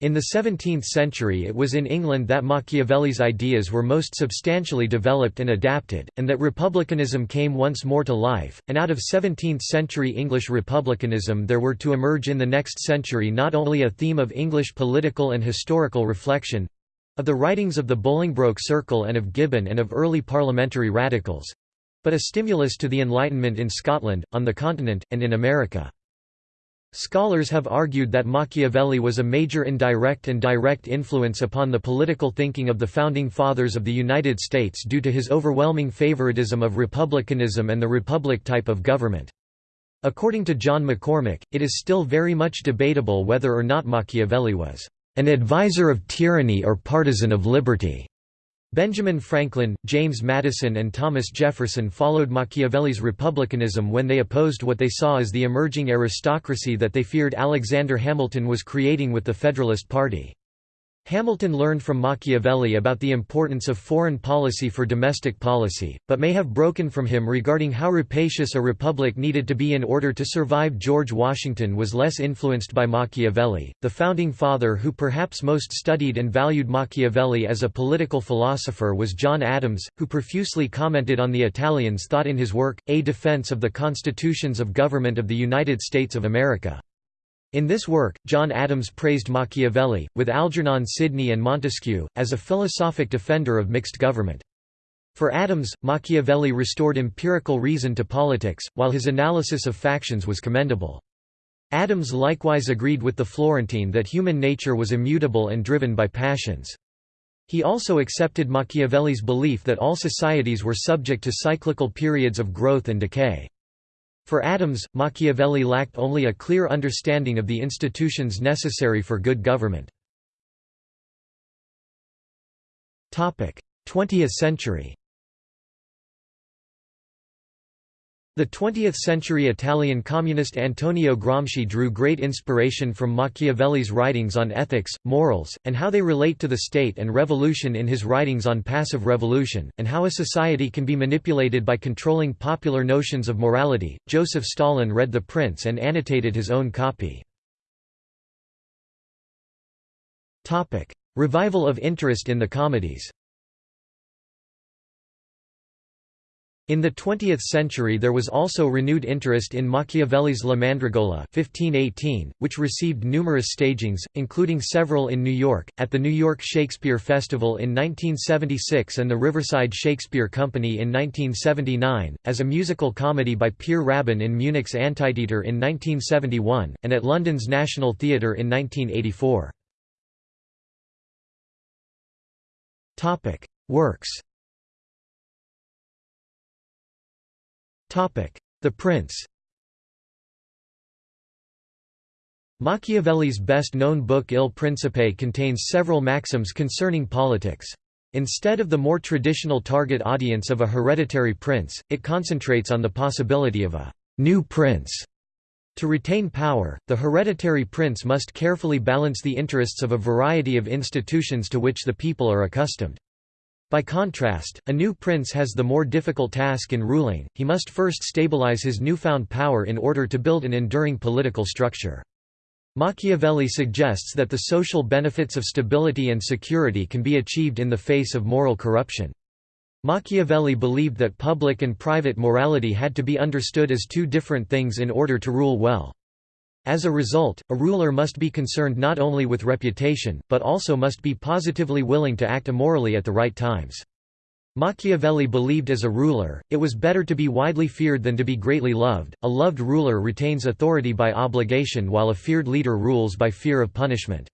[SPEAKER 1] In the 17th century it was in England that Machiavelli's ideas were most substantially developed and adapted, and that republicanism came once more to life, and out of 17th-century English republicanism there were to emerge in the next century not only a theme of English political and historical reflection, of the writings of the Bolingbroke Circle and of Gibbon and of early parliamentary radicals but a stimulus to the Enlightenment in Scotland, on the continent, and in America. Scholars have argued that Machiavelli was a major indirect and direct influence upon the political thinking of the Founding Fathers of the United States due to his overwhelming favoritism of republicanism and the republic type of government. According to John McCormick, it is still very much debatable whether or not Machiavelli was an advisor of tyranny or partisan of liberty. Benjamin Franklin, James Madison and Thomas Jefferson followed Machiavelli's republicanism when they opposed what they saw as the emerging aristocracy that they feared Alexander Hamilton was creating with the Federalist Party. Hamilton learned from Machiavelli about the importance of foreign policy for domestic policy, but may have broken from him regarding how rapacious a republic needed to be in order to survive. George Washington was less influenced by Machiavelli. The founding father who perhaps most studied and valued Machiavelli as a political philosopher was John Adams, who profusely commented on the Italians' thought in his work, A Defense of the Constitutions of Government of the United States of America. In this work, John Adams praised Machiavelli, with Algernon Sidney and Montesquieu, as a philosophic defender of mixed government. For Adams, Machiavelli restored empirical reason to politics, while his analysis of factions was commendable. Adams likewise agreed with the Florentine that human nature was immutable and driven by passions. He also accepted Machiavelli's belief that all societies were subject to cyclical periods of growth and decay. For Adams, Machiavelli lacked only a clear understanding of the institutions necessary for good government. 20th century The 20th-century Italian communist Antonio Gramsci drew great inspiration from Machiavelli's writings on ethics, morals, and how they relate to the state and revolution in his writings on passive revolution, and how a society can be manipulated by controlling popular notions of morality. Joseph Stalin read The Prince and annotated his own copy. Revival of interest in the comedies In the 20th century there was also renewed interest in Machiavelli's La Mandragola 1518, which received numerous stagings, including several in New York, at the New York Shakespeare Festival in 1976 and the Riverside Shakespeare Company in 1979, as a musical comedy by Peer Raben in Munich's Antitheater in 1971, and at London's National Theatre in 1984. Works The Prince Machiavelli's best-known book Il Principe contains several maxims concerning politics. Instead of the more traditional target audience of a hereditary prince, it concentrates on the possibility of a «new prince». To retain power, the hereditary prince must carefully balance the interests of a variety of institutions to which the people are accustomed. By contrast, a new prince has the more difficult task in ruling, he must first stabilize his newfound power in order to build an enduring political structure. Machiavelli suggests that the social benefits of stability and security can be achieved in the face of moral corruption. Machiavelli believed that public and private morality had to be understood as two different things in order to rule well. As a result, a ruler must be concerned not only with reputation, but also must be positively willing to act immorally at the right times. Machiavelli believed as a ruler, it was better to be widely feared than to be greatly loved. A loved ruler retains authority by obligation while a feared leader rules by fear of punishment.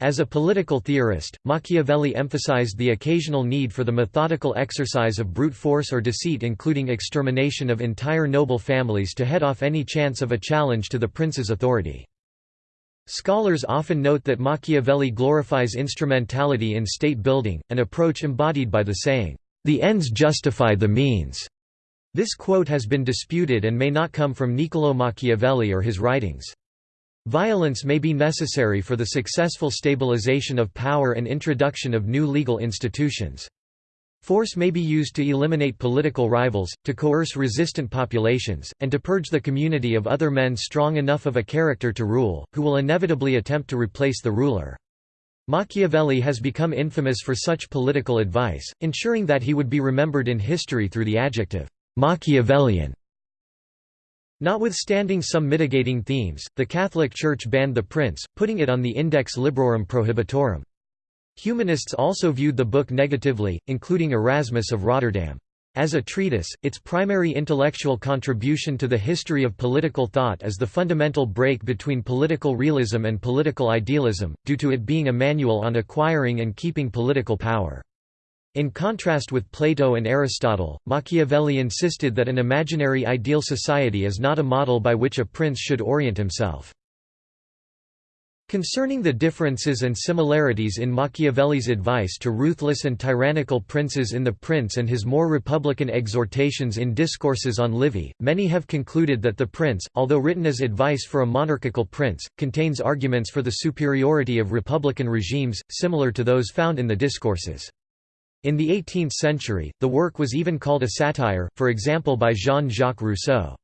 [SPEAKER 1] As a political theorist, Machiavelli emphasized the occasional need for the methodical exercise of brute force or deceit including extermination of entire noble families to head off any chance of a challenge to the prince's authority. Scholars often note that Machiavelli glorifies instrumentality in state building, an approach embodied by the saying, "'The ends justify the means'". This quote has been disputed and may not come from Niccolò Machiavelli or his writings. Violence may be necessary for the successful stabilization of power and introduction of new legal institutions. Force may be used to eliminate political rivals, to coerce resistant populations, and to purge the community of other men strong enough of a character to rule, who will inevitably attempt to replace the ruler. Machiavelli has become infamous for such political advice, ensuring that he would be remembered in history through the adjective, Machiavellian. Notwithstanding some mitigating themes, the Catholic Church banned the prince, putting it on the Index Librorum Prohibitorum. Humanists also viewed the book negatively, including Erasmus of Rotterdam. As a treatise, its primary intellectual contribution to the history of political thought is the fundamental break between political realism and political idealism, due to it being a manual on acquiring and keeping political power. In contrast with Plato and Aristotle, Machiavelli insisted that an imaginary ideal society is not a model by which a prince should orient himself. Concerning the differences and similarities in Machiavelli's advice to ruthless and tyrannical princes in The Prince and his more republican exhortations in Discourses on Livy, many have concluded that The Prince, although written as advice for a monarchical prince, contains arguments for the superiority of republican regimes, similar to those found in the Discourses. In the 18th century, the work was even called a satire, for example by Jean-Jacques Rousseau.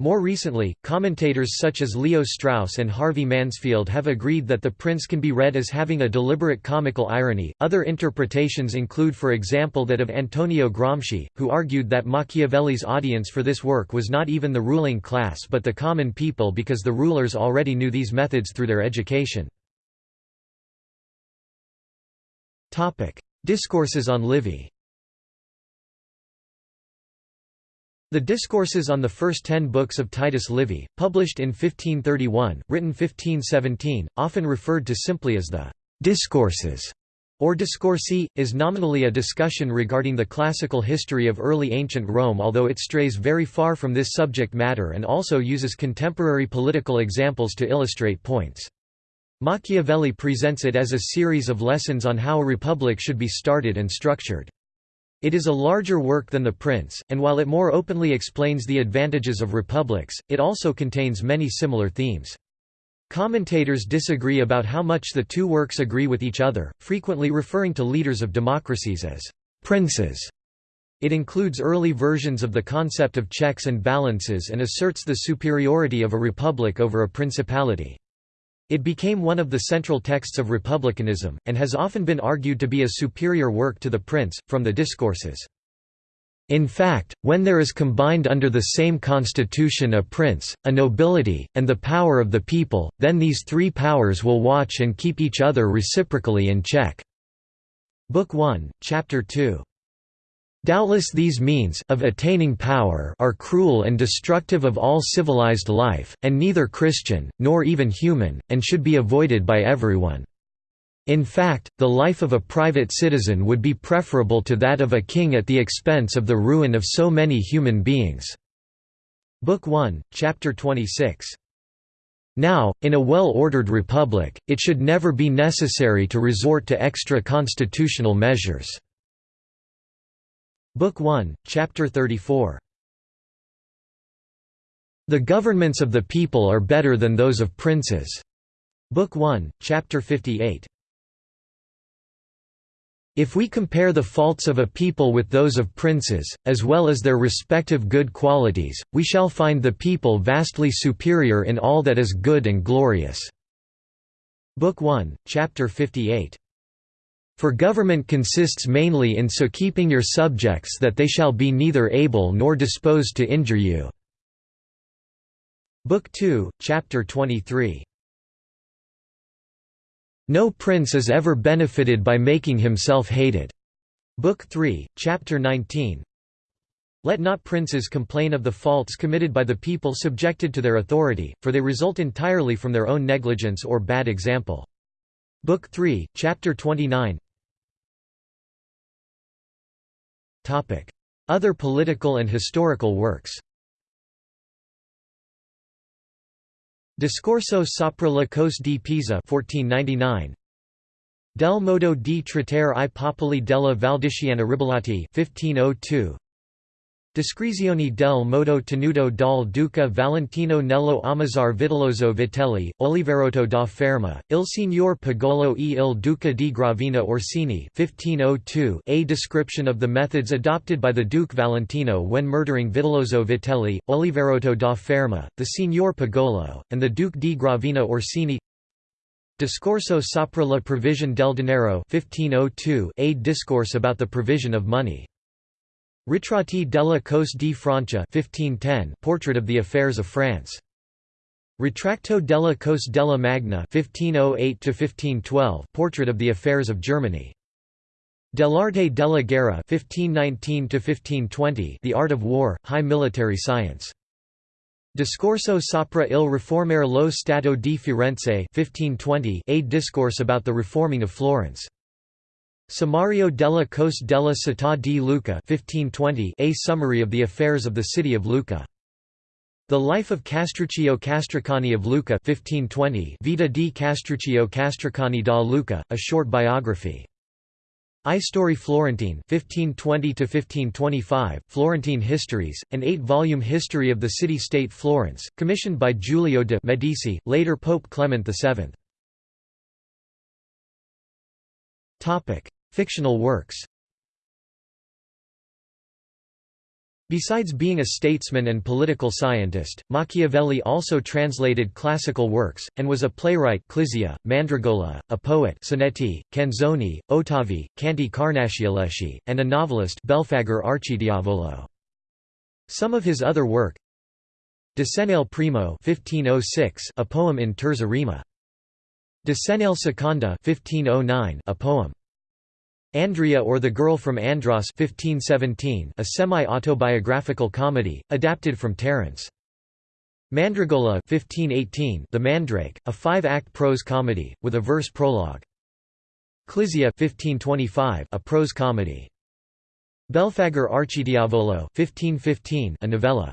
[SPEAKER 1] More recently, commentators such as Leo Strauss and Harvey Mansfield have agreed that The Prince can be read as having a deliberate comical irony. Other interpretations include, for example, that of Antonio Gramsci, who argued that Machiavelli's audience for this work was not even the ruling class but the common people because the rulers already knew these methods through their education. Discourses on Livy The Discourses on the first ten books of Titus Livy, published in 1531, written 1517, often referred to simply as the «Discourses» or Discorsi, is nominally a discussion regarding the classical history of early ancient Rome although it strays very far from this subject matter and also uses contemporary political examples to illustrate points. Machiavelli presents it as a series of lessons on how a republic should be started and structured. It is a larger work than The Prince, and while it more openly explains the advantages of republics, it also contains many similar themes. Commentators disagree about how much the two works agree with each other, frequently referring to leaders of democracies as princes. It includes early versions of the concept of checks and balances and asserts the superiority of a republic over a principality. It became one of the central texts of republicanism, and has often been argued to be a superior work to The Prince, from the Discourses. In fact, when there is combined under the same constitution a prince, a nobility, and the power of the people, then these three powers will watch and keep each other reciprocally in check." Book 1, Chapter 2. Doubtless these means of attaining power are cruel and destructive of all civilized life, and neither Christian, nor even human, and should be avoided by everyone. In fact, the life of a private citizen would be preferable to that of a king at the expense of the ruin of so many human beings." Book 1, Chapter 26. Now, in a well-ordered republic, it should never be necessary to resort to extra-constitutional measures." Book 1, Chapter 34. The governments of the people are better than those of princes. Book 1, Chapter 58. If we compare the faults of a people with those of princes, as well as their respective good qualities, we shall find the people vastly superior in all that is good and glorious." Book 1, Chapter 58. For government consists mainly in so keeping your subjects that they shall be neither able nor disposed to injure you." Book 2, Chapter 23. No prince is ever benefited by making himself hated. Book 3, Chapter 19 Let not princes complain of the faults committed by the people subjected to their authority, for they result entirely from their own negligence or bad example. Book 3, Chapter 29 Other political and historical works. Discorso sopra la cose di Pisa 1499 Del modo di trattare i popoli della Valdichiana Ribellati 1502 Descrizioni del modo tenuto dal duca Valentino Nello ammazzare Vitellozzo Vitelli, Oliverotto da Fermo, il signor Pagolo e il duca di Gravina Orsini 1502 a description of the methods adopted by the Duke Valentino when murdering Vitellozzo Vitelli, Oliverotto da Fermo, the signor Pagolo, and the Duke di Gravina Orsini Discorso sopra la provision del denaro 1502 a discourse about the provision of money. Ritratti della cose di Francia 1510 portrait of the affairs of France. Ritratto della cose della Magna 1508 portrait of the affairs of Germany. Dell'arte della guerra 1519 the art of war, high military science. Discorso sopra il riformare lo Stato di Firenze 1520 a discourse about the reforming of Florence. Sommario della cose della Città di Lucca 1520 a summary of the affairs of the city of Lucca. The Life of Castruccio Castracani of Lucca 1520 Vita di Castruccio Castracani da Lucca, a short biography. Istorie fiorentine 1520 Florentine Histories, an eight-volume history of the city-state Florence, commissioned by Giulio de' Medici, later Pope Clement VII. Fictional works Besides being a statesman and political scientist, Machiavelli also translated classical works, and was a playwright Clizia, Mandragola, a poet Sonetti, Canzoni, Ottavi, Canti Carnascialeschi, and a novelist Belfagor Arcidiavolo. Some of his other work Decennale Primo 1506, a poem in terza rima. Decennale Seconda 1509, a poem. Andria or the Girl from Andros 1517, a semi-autobiographical comedy, adapted from Terence. Mandragola 1518, The Mandrake, a five-act prose comedy, with a verse prologue. Clizia 1525, a prose comedy. Belfagor Arcidiavolo 1515, a novella.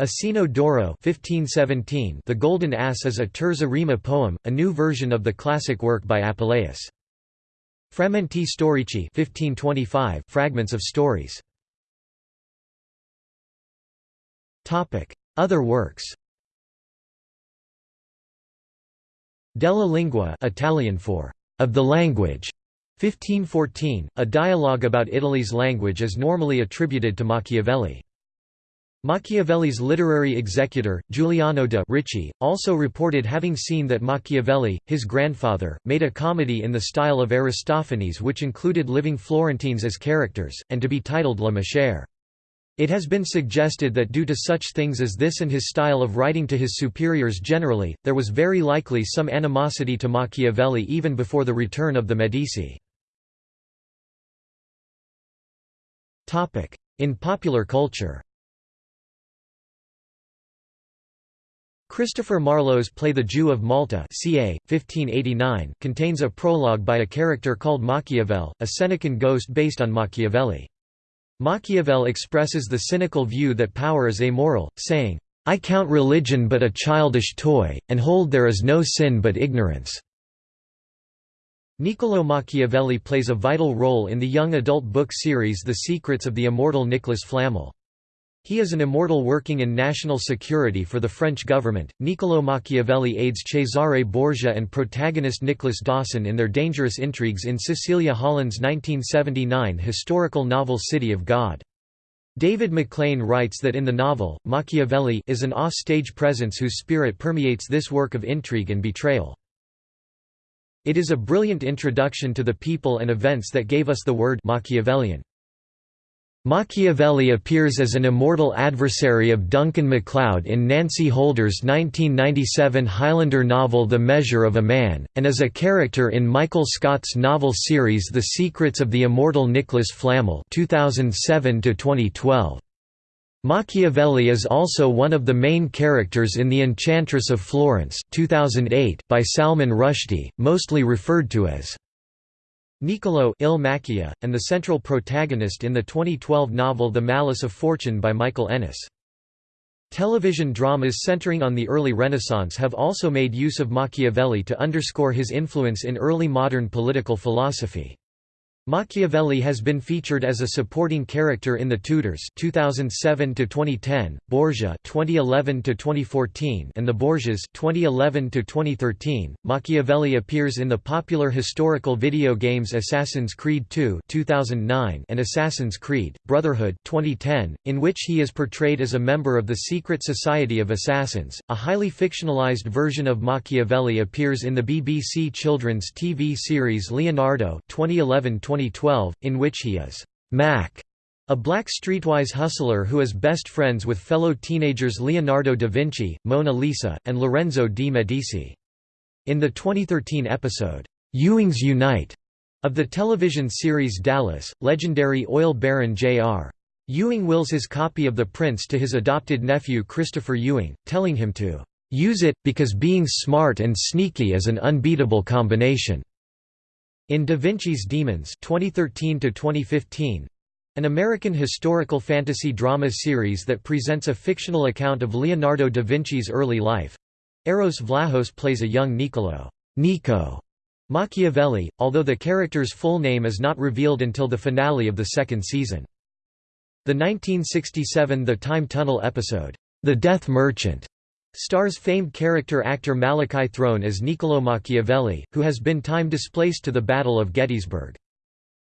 [SPEAKER 1] Asino d'Oro 1517, The Golden Ass is a terza rima poem, a new version of the classic work by Apuleius. Frammenti storici 1525 fragments of stories. Other works Della lingua Italian for of the language 1514, a dialogue about Italy's language is normally attributed to Machiavelli. Machiavelli's literary executor, Giuliano de' Ricci, also reported having seen that Machiavelli, his grandfather, made a comedy in the style of Aristophanes which included living Florentines as characters, and to be titled La Maschere. It has been suggested that due to such things as this and his style of writing to his superiors generally, there was very likely some animosity to Machiavelli even before the return of the Medici. In popular culture Christopher Marlowe's play The Jew of Malta ca. 1589 contains a prologue by a character called Machiavel, a Senecan ghost based on Machiavelli. Machiavel expresses the cynical view that power is amoral, saying, "'I count religion but a childish toy, and hold there is no sin but ignorance." Niccolò Machiavelli plays a vital role in the young adult book series The Secrets of the Immortal Nicholas Flamel. He is an immortal working in national security for the French government. Niccolò Machiavelli aids Cesare Borgia and protagonist Nicholas Dawson in their dangerous intrigues in Cecilia Holland's 1979 historical novel City of God. David McLean writes that in the novel, Machiavelli is an off-stage presence whose spirit permeates this work of intrigue and betrayal. It is a brilliant introduction to the people and events that gave us the word Machiavellian. Machiavelli appears as an immortal adversary of Duncan MacLeod in Nancy Holder's 1997 Highlander novel The Measure of a Man, and as a character in Michael Scott's novel series The Secrets of the Immortal Nicholas Flamel 2007 -2012. Machiavelli is also one of the main characters in The Enchantress of Florence 2008 by Salman Rushdie, mostly referred to as Niccolo Il Macchia, and the central protagonist in the 2012 novel The Malice of Fortune by Michael Ennis. Television dramas centering on the early Renaissance have also made use of Machiavelli to underscore his influence in early modern political philosophy. Machiavelli has been featured as a supporting character in The Tudors 2007 to 2010, Borgia 2011 to 2014, and The Borgias 2011 to 2013. Machiavelli appears in the popular historical video games Assassin's Creed II 2009 and Assassin's Creed: Brotherhood 2010, in which he is portrayed as a member of the Secret Society of Assassins. A highly fictionalized version of Machiavelli appears in the BBC children's TV series Leonardo 2011 2012, in which he is Mac, a black streetwise hustler who is best friends with fellow teenagers Leonardo da Vinci, Mona Lisa, and Lorenzo de' Medici. In the 2013 episode, Ewings Unite, of the television series Dallas, legendary oil baron J.R. Ewing wills his copy of The Prince to his adopted nephew Christopher Ewing, telling him to use it, because being smart and sneaky is an unbeatable combination. In Da Vinci's Demons 2013 2015, an American historical fantasy drama series that presents a fictional account of Leonardo da Vinci's early life, Eros Vlahos plays a young Niccolo Nico Machiavelli, although the character's full name is not revealed until the finale of the second season. The 1967 The Time Tunnel episode, The Death Merchant, Stars famed character actor Malachi Throne as Niccolò Machiavelli, who has been time-displaced to the Battle of Gettysburg.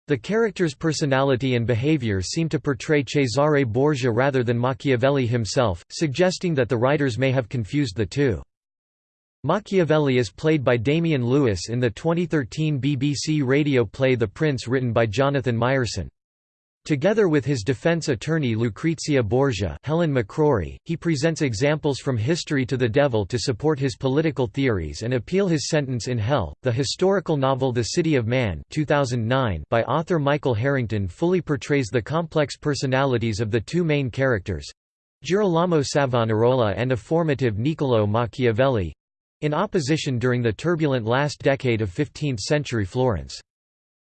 [SPEAKER 1] The character's personality and behavior seem to portray Cesare Borgia rather than Machiavelli himself, suggesting that the writers may have confused the two. Machiavelli is played by Damian Lewis in the 2013 BBC radio play The Prince written by Jonathan Myerson. Together with his defense attorney Lucrezia Borgia Helen McCrory, he presents examples from history to the devil to support his political theories and appeal his sentence in Hell. The historical novel The City of Man 2009 by author Michael Harrington fully portrays the complex personalities of the two main characters Girolamo Savonarola and a formative Niccolò Machiavelli in opposition during the turbulent last decade of 15th-century Florence.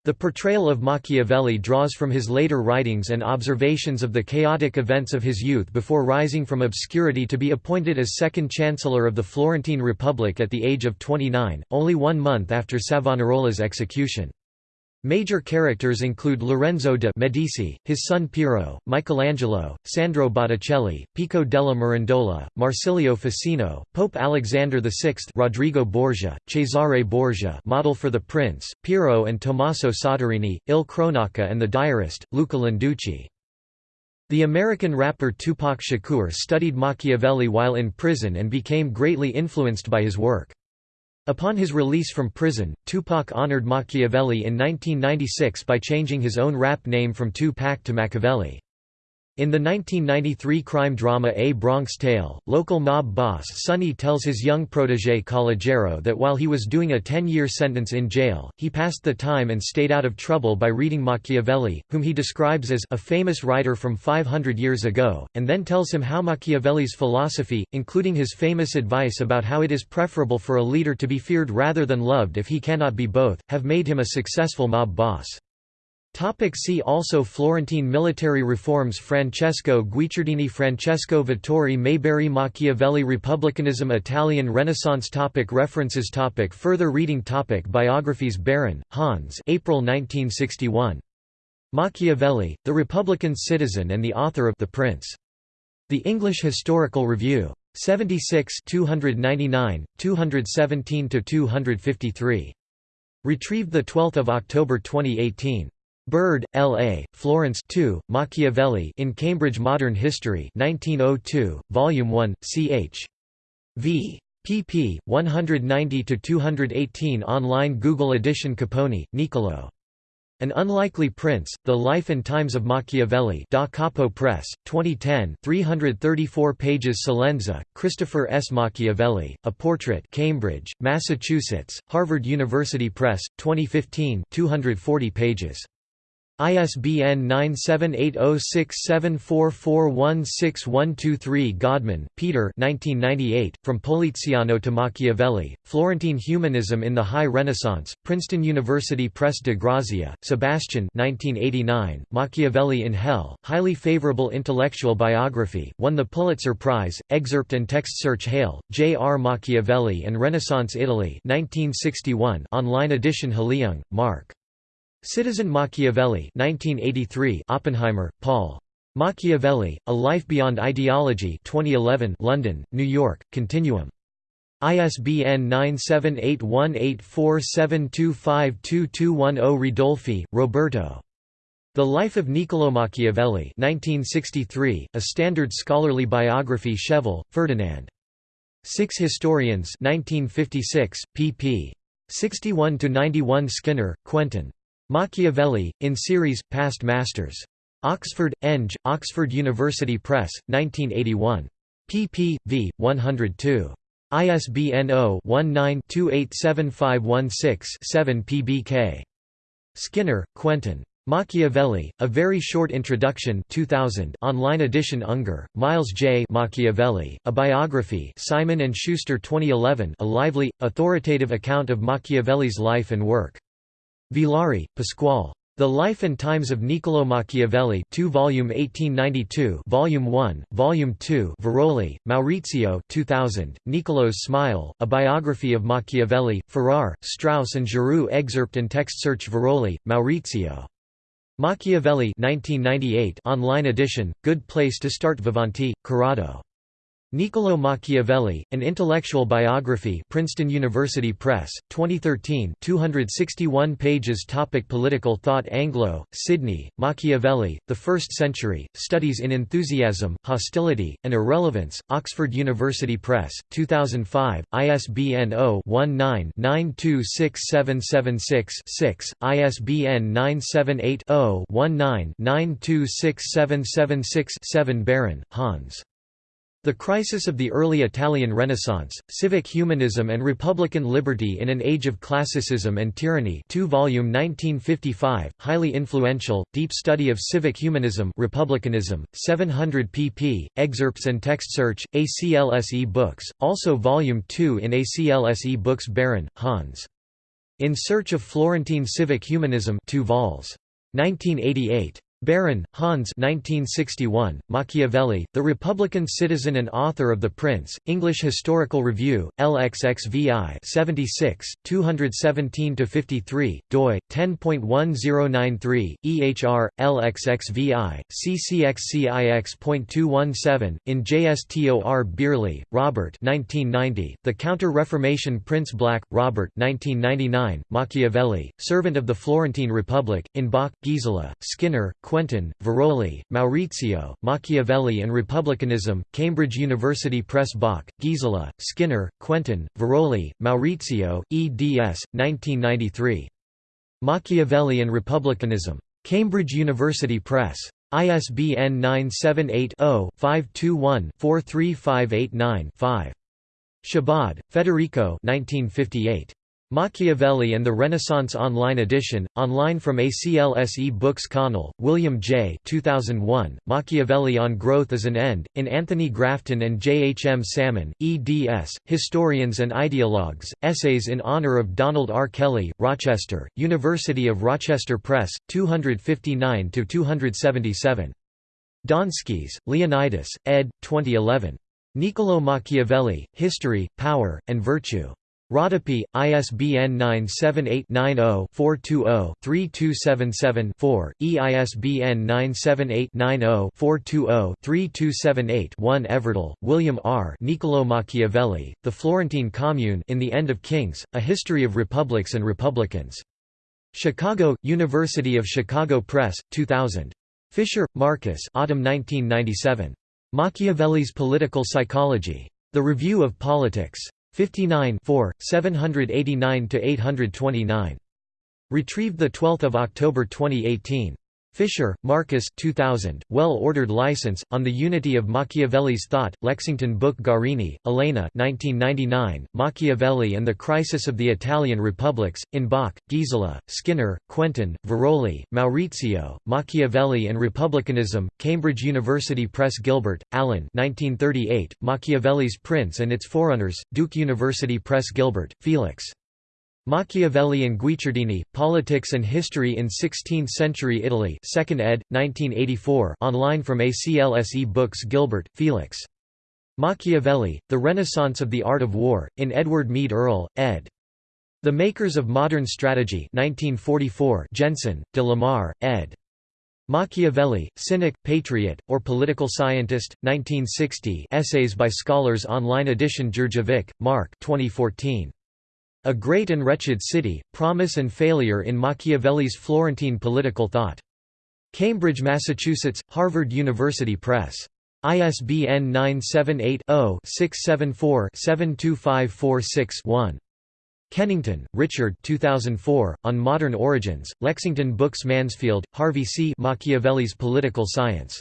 [SPEAKER 1] The portrayal of Machiavelli draws from his later writings and observations of the chaotic events of his youth before rising from obscurity to be appointed as second chancellor of the Florentine Republic at the age of 29, only one month after Savonarola's execution. Major characters include Lorenzo de' Medici, his son Piero, Michelangelo, Sandro Botticelli, Pico della Mirandola, Marsilio Ficino, Pope Alexander VI Rodrigo Borgia, Cesare Borgia model for the Prince, Piero and Tommaso Soderini, Il Cronaca and the diarist, Luca Landucci. The American rapper Tupac Shakur studied Machiavelli while in prison and became greatly influenced by his work. Upon his release from prison, Tupac honored Machiavelli in 1996 by changing his own rap name from Tupac to Machiavelli. In the 1993 crime drama A Bronx Tale, local mob boss Sonny tells his young protégé Calogero that while he was doing a 10-year sentence in jail, he passed the time and stayed out of trouble by reading Machiavelli, whom he describes as a famous writer from 500 years ago, and then tells him how Machiavelli's philosophy, including his famous advice about how it is preferable for a leader to be feared rather than loved if he cannot be both, have made him a successful mob boss. Topic see also Florentine military reforms Francesco Guicciardini Francesco Vettori Mayberry Machiavelli Republicanism Italian Renaissance topic References topic Further reading topic Biographies Baron, Hans April 1961. Machiavelli, the Republican Citizen and the author of The Prince. The English Historical Review. 76 299, 217–253. Retrieved 12 October 2018. Burd, L. A., Florence 2, Machiavelli in Cambridge Modern History 1902, Volume 1, ch. v. pp. 190–218 online Google edition Capponi, Niccolò. An Unlikely Prince, The Life and Times of Machiavelli Da Capo Press, 2010 334 pages Celenza, Christopher S. Machiavelli, A Portrait Cambridge, Massachusetts, Harvard University Press, 2015 240 pages. ISBN 9780674416123 Godman, Peter From Poliziano to Machiavelli, Florentine Humanism in the High Renaissance, Princeton University Press de Grazia, Sebastian 1989, Machiavelli in Hell, highly favorable intellectual biography, won the Pulitzer Prize, excerpt and text search Hale, J. R. Machiavelli and Renaissance Italy 1961 online edition Hulliung, Mark. Citizen Machiavelli 1983 Oppenheimer, Paul. Machiavelli, A Life Beyond Ideology 2011 London, New York, Continuum. ISBN 9781847252210 Ridolfi, Roberto. The Life of Niccolò Machiavelli 1963, a standard scholarly biography Schevill, Ferdinand. Six Historians 1956, pp. 61–91 Skinner, Quentin. Machiavelli, in series, Past Masters. Oxford, Eng, Oxford University Press, 1981. pp. v. 102. ISBN 0-19-287516-7 pbk. Skinner, Quentin. Machiavelli, A Very Short Introduction 2000 online edition Unger, Miles J. Machiavelli, A Biography Simon & Schuster 2011 a lively, authoritative account of Machiavelli's life and work. Villari, Pasquale. The Life and Times of Niccolò Machiavelli 2 volume 1892 volume 1 volume 2 Viroli Maurizio 2000 Niccolò's Smile A Biography of Machiavelli Farrar Straus and Giroux excerpt and text search Viroli Maurizio Machiavelli 1998 online edition good place to start Vivanti Corrado Niccolò Machiavelli, An Intellectual Biography Princeton University Press, 2013 261 pages Topic Political thought Anglo, Sidney, Machiavelli, The First Century, Studies in Enthusiasm, Hostility, and Irrelevance, Oxford University Press, 2005, ISBN 0-19-926776-6, ISBN 978-0-19-926776-7 Baron, Hans. The Crisis of the Early Italian Renaissance, Civic Humanism and Republican Liberty in an Age of Classicism and Tyranny 2 volume 1955, highly influential, deep study of civic humanism republicanism, 700 pp, excerpts and text search, ACLS E-books, also Volume 2 in ACLS E-books Baron, Hans. In Search of Florentine Civic Humanism 2 vols. 1988. Baron, Hans 1961, Machiavelli, The Republican Citizen and author of The Prince, English Historical Review, LXXVI 76, 217–53, doi, 10.1093, EHR, LXXVI, CCXCIX.217, in JSTOR Bireley, Robert 1990, The Counter-Reformation Prince Black, Robert 1999, Machiavelli, Servant of the Florentine Republic, in Bock, Gisela, Skinner, Quentin, Viroli, Maurizio, Machiavelli and Republicanism, Cambridge University Press Bock, Gisela, Skinner, Quentin, Viroli, Maurizio, eds. 1993. Machiavelli and Republicanism. Cambridge University Press. ISBN 978 0 521 43589 5. Chabod, Federico 1958. Machiavelli and the Renaissance Online Edition, online from ACLS E-books Connell, William J. 2001, Machiavelli on Growth as an End, in Anthony Grafton and J. H. M. Salmon, eds., Historians and Ideologues, Essays in Honor of Donald R. Kelley, Rochester, University of Rochester Press, 259–277. Donskis, Leonidas, ed. 2011. Niccolò Machiavelli, History, Power, and Virtue. Rodopi, ISBN 978-90-420-3277-4, EISBN 978-90-420-3278-1 Everdell, William R. Niccolò Machiavelli, The Florentine Commune in the End of Kings, A History of Republics and Republicans. Chicago, University of Chicago Press, 2000. Fischer, Markus Autumn 1997. Machiavelli's Political Psychology. The Review of Politics. 59 789–829. Retrieved 12 October 2018. Fischer, Markus 2000, Well-Ordered License, On the Unity of Machiavelli's Thought, Lexington Book Guarini, Elena 1999, Machiavelli and the Crisis of the Italian Republics, in Bock, Gisela, Skinner, Quentin, Viroli, Maurizio, Machiavelli and Republicanism, Cambridge University Press Gilbert, Allan 1938, Machiavelli's Prince and its Forerunners, Duke University Press Gilbert, Felix. Machiavelli and Guicciardini, Politics and History in Sixteenth-Century Italy 2nd ed., 1984 online from ACLS E-books Gilbert, Felix. Machiavelli, The Renaissance of the Art of War, in Edward Mead Earle, ed. The Makers of Modern Strategy 1944 Jensen, de Lamar, ed. Machiavelli, Cynic, Patriot, or Political Scientist, 1960 Essays by Scholars Online edition Jurdjevic, Mark 2014. A Great and Wretched City, Promise and Failure in Machiavelli's Florentine Political Thought. Cambridge, Massachusetts, Harvard University Press. ISBN 978-0-674-72546-1. Kennington, Richard 2004, On Modern Origins, Lexington Books Mansfield, Harvey C. Machiavelli's Political Science.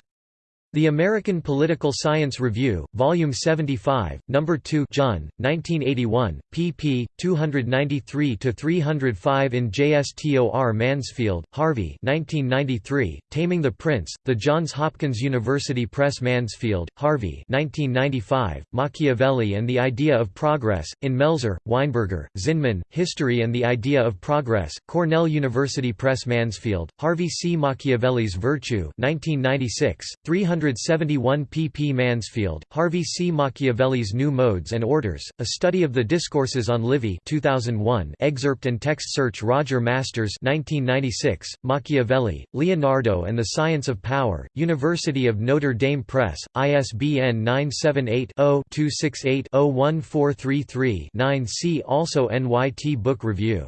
[SPEAKER 1] The American Political Science Review, Volume 75, No. 2 John, 1981, pp. 293–305 in JSTOR Mansfield, Harvey 1993, Taming the Prince, The Johns Hopkins University Press Mansfield, Harvey 1995, Machiavelli and the Idea of Progress, in Melzer, Weinberger, Zinman, History and the Idea of Progress, Cornell University Press Mansfield, Harvey C. Machiavelli's Virtue 1996, 300 171 pp Mansfield, Harvey C. Machiavelli's New Modes and Orders, A Study of the Discourses on Livy 2001 excerpt and text search Roger Masters 1996, Machiavelli, Leonardo and the Science of Power, University of Notre Dame Press, ISBN 978-0-268-01433-9 See also NYT Book Review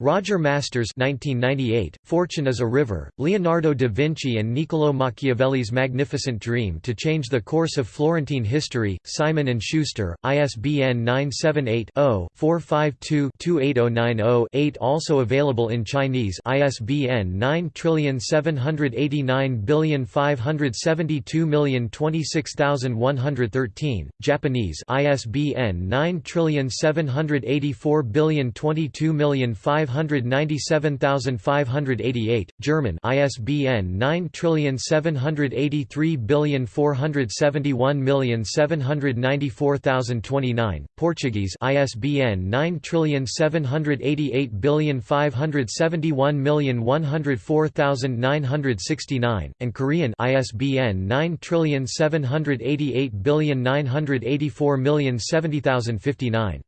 [SPEAKER 1] Roger Masters 1998, Fortune is a River, Leonardo da Vinci and Niccolò Machiavelli's Magnificent Dream to Change the Course of Florentine History, Simon & Schuster, ISBN 978-0-452-28090-8 Also available in Chinese ISBN 9789572026113, Japanese ISBN 9784022 597588, German ISBN 9783471794029, Portuguese ISBN 9788571104969, and Korean ISBN 9788984070059.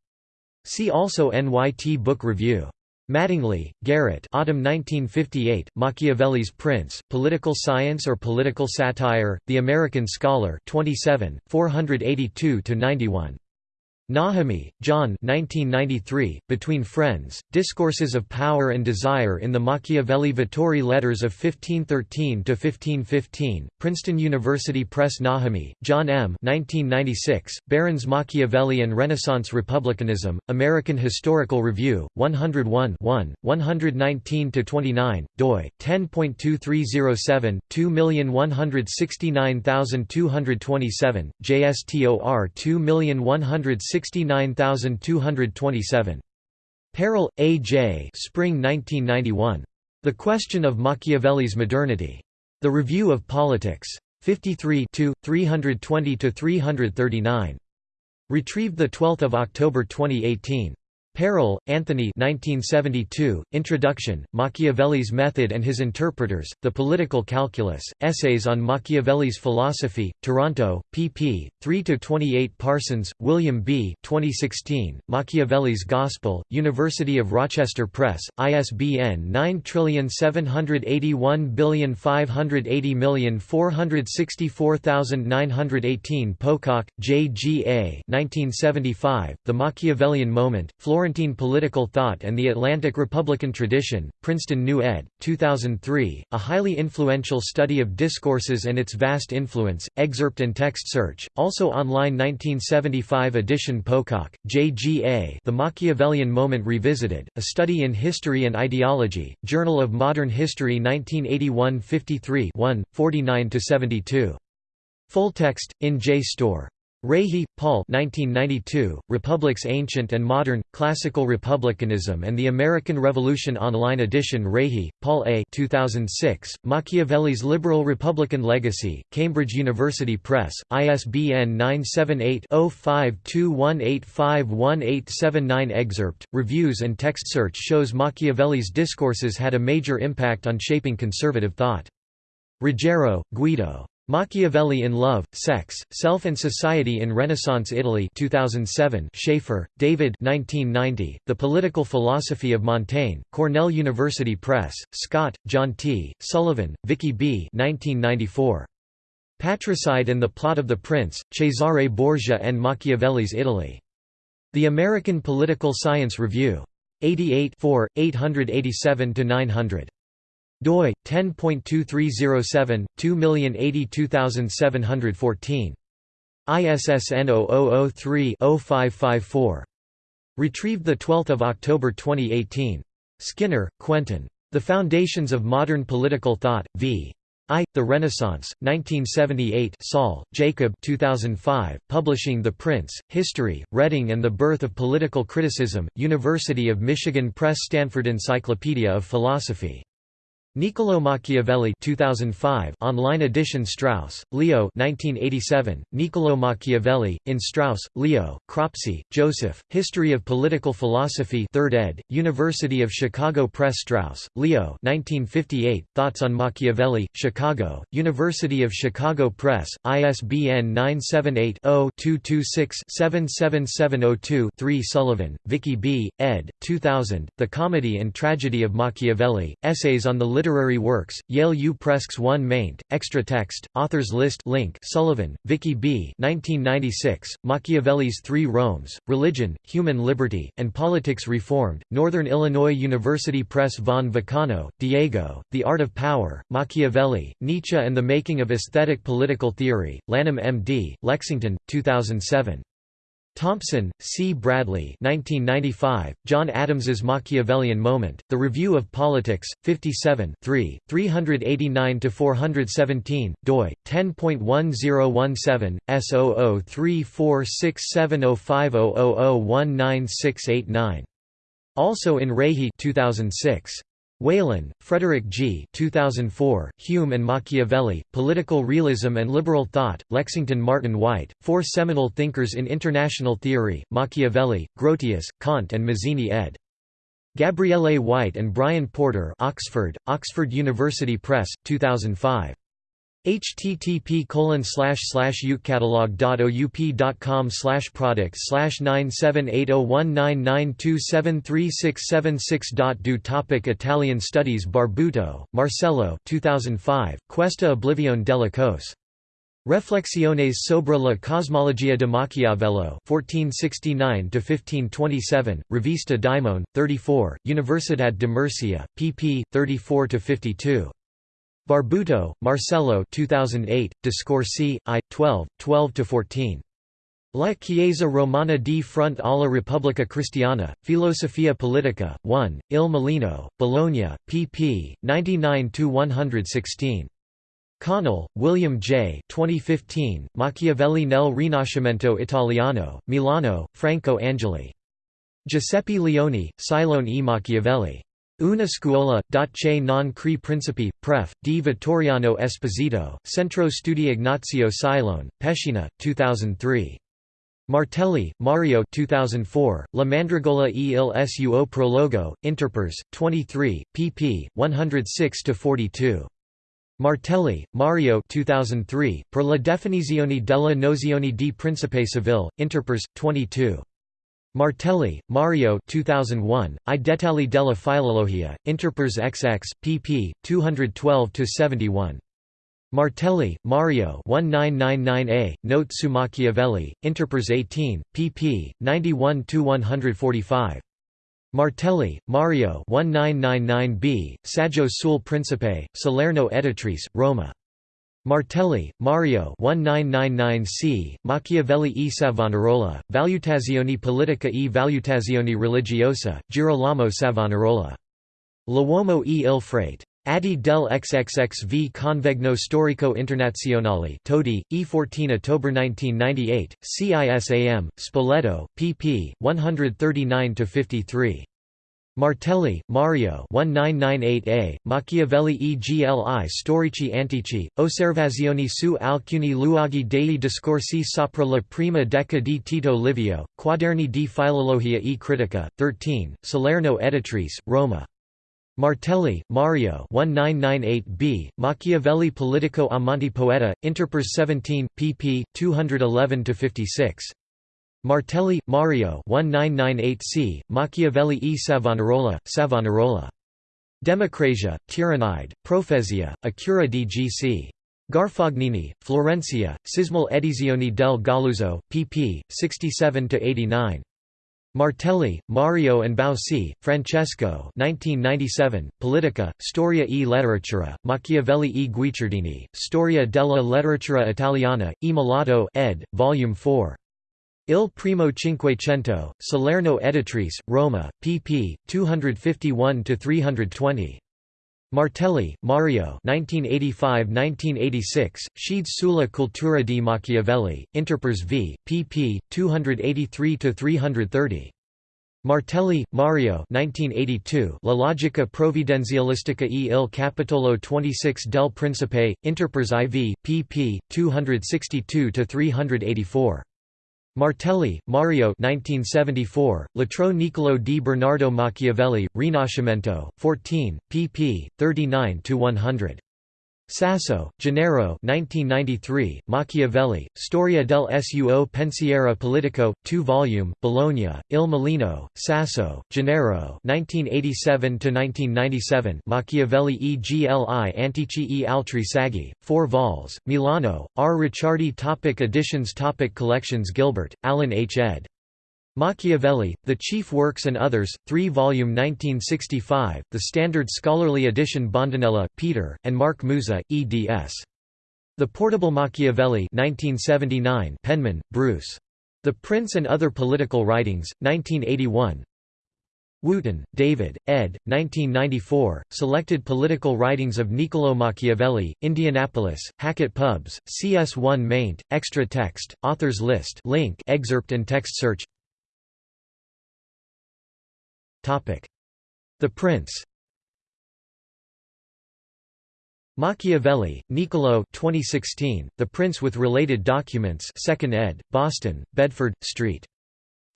[SPEAKER 1] See also NYT Book Review Mattingly, Garrett Autumn 1958, Machiavelli's Prince, Political Science or Political Satire, The American Scholar 27, 482–91. Najemy, John 1993, Between Friends, Discourses of Power and Desire in the Machiavelli Vettori Letters of 1513–1515, Princeton University Press Najemy, John M. 1996, Baron's Machiavelli and Renaissance Republicanism, American Historical Review, 101 1, 119–29, doi, 10.2307, 2169227, JSTOR 2169227 69227. Parel, A. J. Spring 1991. The Question of Machiavelli's Modernity. The Review of Politics. 53 320–339. Retrieved 12 October 2018. Parel, Anthony 1972, Introduction, Machiavelli's Method and His Interpreters, The Political Calculus, Essays on Machiavelli's Philosophy, Toronto, pp. 3–28 Parsons, William B. 2016, Machiavelli's Gospel, University of Rochester Press, ISBN 9781580464918 Pocock, J. G. A. 1975, The Machiavellian Moment, Florence Florentine Political Thought and the Atlantic Republican Tradition, Princeton New ed., 2003, a highly influential study of discourses and its vast influence, excerpt and text search, also online 1975 edition Pocock, J. G. A. The Machiavellian Moment Revisited, A Study in History and Ideology, Journal of Modern History 1981 53 1, 49–72. Full text, in JSTOR. Rahe, Paul 1992, Republics Ancient and Modern, Classical Republicanism and the American Revolution Online Edition Rahe, Paul A 2006, Machiavelli's Liberal Republican Legacy, Cambridge University Press, ISBN 978-0521851879 Excerpt, reviews and text search shows Machiavelli's discourses had a major impact on shaping conservative thought. Ruggiero, Guido. Machiavelli in Love, Sex, Self and Society in Renaissance Italy 2007 Schaeffer, David 1990, The Political Philosophy of Montaigne, Cornell University Press, Scott, John T., Sullivan, Vicky B. 1994. Patricide and the Plot of the Prince, Cesare Borgia and Machiavelli's Italy. The American Political Science Review. 88 887–900 doi 10.2307 2082714 ISSN 0003-0554. Retrieved 12 October 2018. Skinner, Quentin. The Foundations of Modern Political Thought, v. I. The Renaissance, 1978 Soll, Jacob 2005, Publishing The Prince, History, Reading and the Birth of Political Criticism, University of Michigan Press Stanford Encyclopedia of Philosophy Niccolò Machiavelli 2005 online edition Strauss, Leo 1987, Niccolò Machiavelli, in Strauss, Leo, Cropsey, Joseph, History of Political Philosophy 3rd ed., University of Chicago Press Strauss, Leo 1958, Thoughts on Machiavelli, Chicago, University of Chicago Press, ISBN 978-0-226-77702-3 Sullivan, Vicky B., ed., 2000, The Comedy and Tragedy of Machiavelli, Essays on the Literary works, Yale U Press's 1 maint, extra text, authors list link Sullivan, Vicky B. 1996, Machiavelli's Three Romes, Religion, Human Liberty, and Politics Reformed, Northern Illinois University Press Von Vacano, Diego, The Art of Power, Machiavelli, Nietzsche and the Making of Aesthetic Political Theory, Lanham M.D., Lexington, 2007. Thompson, C. Bradley 1995, John Adams's Machiavellian Moment, The Review of Politics, 57 3, 389–417, doi, 10.1017, S0034670500196889. Also in Rahe 2006. Whelan, Frederick G. 2004, Hume and Machiavelli, Political Realism and Liberal Thought, Lexington Martin Wight, Four Seminal Thinkers in International Theory, Machiavelli, Grotius, Kant and Mazzini ed. Gabrielle A. Wight and Brian Porter Oxford, Oxford University Press, 2005 http colon slash slash ukecatalog.oup.com slash products slash 9780199273676 Do topic Italian studies Barbuto, Marcello 2005, Questa Oblivione della Cos. Reflexiones sobre la cosmologia de Maquiavelo 1469–1527, Revista Daimon, 34, Universidad de Murcia, pp. 34–52. Barbuto, Marcello 2008, Discorsi, I, 12, 12–14. La Chiesa Romana di fronte alla Repubblica Cristiana, Filosofia Politica, 1, Il Mulino, Bologna, pp. 99–116. Connell, William J. 2015, Machiavelli nel Rinascimento Italiano, Milano, Franco Angeli. Giuseppe Leoni, Silone e Machiavelli. Una scuola, che non cre principi, pref. di Vittoriano Esposito, Centro Studi Ignazio Silone, Pescina, 2003. Martelli, Mario 2004, La Mandragola e il suo prologo, Interpres, 23, pp. 106–42. Martelli, Mario 2003, Per la definizione della nozione di principe civile, Interpres, 22. Martelli, Mario 2001, I della filologia, Interpres XX, pp. 212–71. Martelli, Mario 1999a, Note su Machiavelli, Interpres 18, pp. 91–145. Martelli, Mario 1999b, Saggio sul Principe, Salerno Editrice, Roma. Martelli, Mario 1999c, Machiavelli e Savonarola, Valutazioni politica e valutazioni religiosa, Girolamo Savonarola. L'uomo e il frate. Adi del XXXV Convegno Storico Internazionale Todi, E14 October 1998, CISAM, Spoleto, pp. 139–53. Martelli, Mario 1998a, Machiavelli e gli storici antici, osservazioni su alcuni luoghi dei discorsi sopra la prima decade di Tito Livio, Quaderni di Filologia e Critica, 13, Salerno Editrice, Roma. Martelli, Mario 1998b, Machiavelli Politico Amanti Poeta, Interpres 17, pp. 211–56. Martelli, Mario 1998c, Machiavelli e Savonarola, Savonarola. Democrazia, Tyrannide, Profezia, Acura cura di G.C. Garfagnini, Florencia, SISMEL Edizioni del Galluzzo, pp. 67–89. Martelli, Mario and Bausi, Francesco 1997, Politica, Storia e Letteratura, Machiavelli e Guicciardini, Storia della letteratura italiana, e Malato ed., Volume 4. Il primo Cinquecento, Salerno Editrice, Roma, pp. 251–320. Martelli, Mario 1985–1986, Scides sulla cultura di Machiavelli, Interpres v. pp. 283–330. Martelli, Mario 1982, La logica provvidenzialistica e il capitolo 26 del Principe, Interpres IV, pp. 262–384. Martelli, Mario 1974, Latro Niccolò di Bernardo Machiavelli, Rinascimento, 14, pp. 39–100. Sasso, Gennaro 1993, Machiavelli, Storia del suo pensiero politico, 2 volume, Bologna, Il Mulino, Sasso, Gennaro 1987–1997 Machiavelli e gli antici e altri saggi, 4 vols, Milano, R. Ricciardi Topic Editions Topic Collections Gilbert, Alan H. ed. Machiavelli, The Chief Works and Others, 3 volume 1965, the Standard Scholarly Edition Bondanella, Peter, and Mark Musa, eds. The Portable Machiavelli 1979 Penman, Bruce. The Prince and Other Political Writings, 1981 Wootton, David, ed. 1994, Selected Political Writings of Niccolò Machiavelli, Indianapolis, Hackett Pubs, CS1 maint, extra text, authors list link excerpt and text search the Prince Machiavelli, Niccolò 2016, The Prince with Related Documents 2nd ed., Boston, Bedford, St.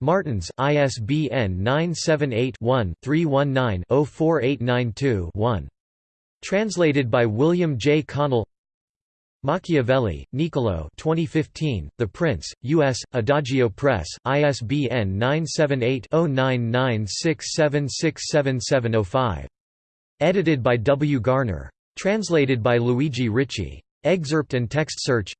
[SPEAKER 1] Martins, ISBN 978-1-319-04892-1. Translated by William J. Connell Machiavelli, Niccolò 2015, The Prince, U.S., Adagio Press, ISBN 978-0996767705. Edited by W. Garner. Translated by Luigi Ricci. Excerpt and text search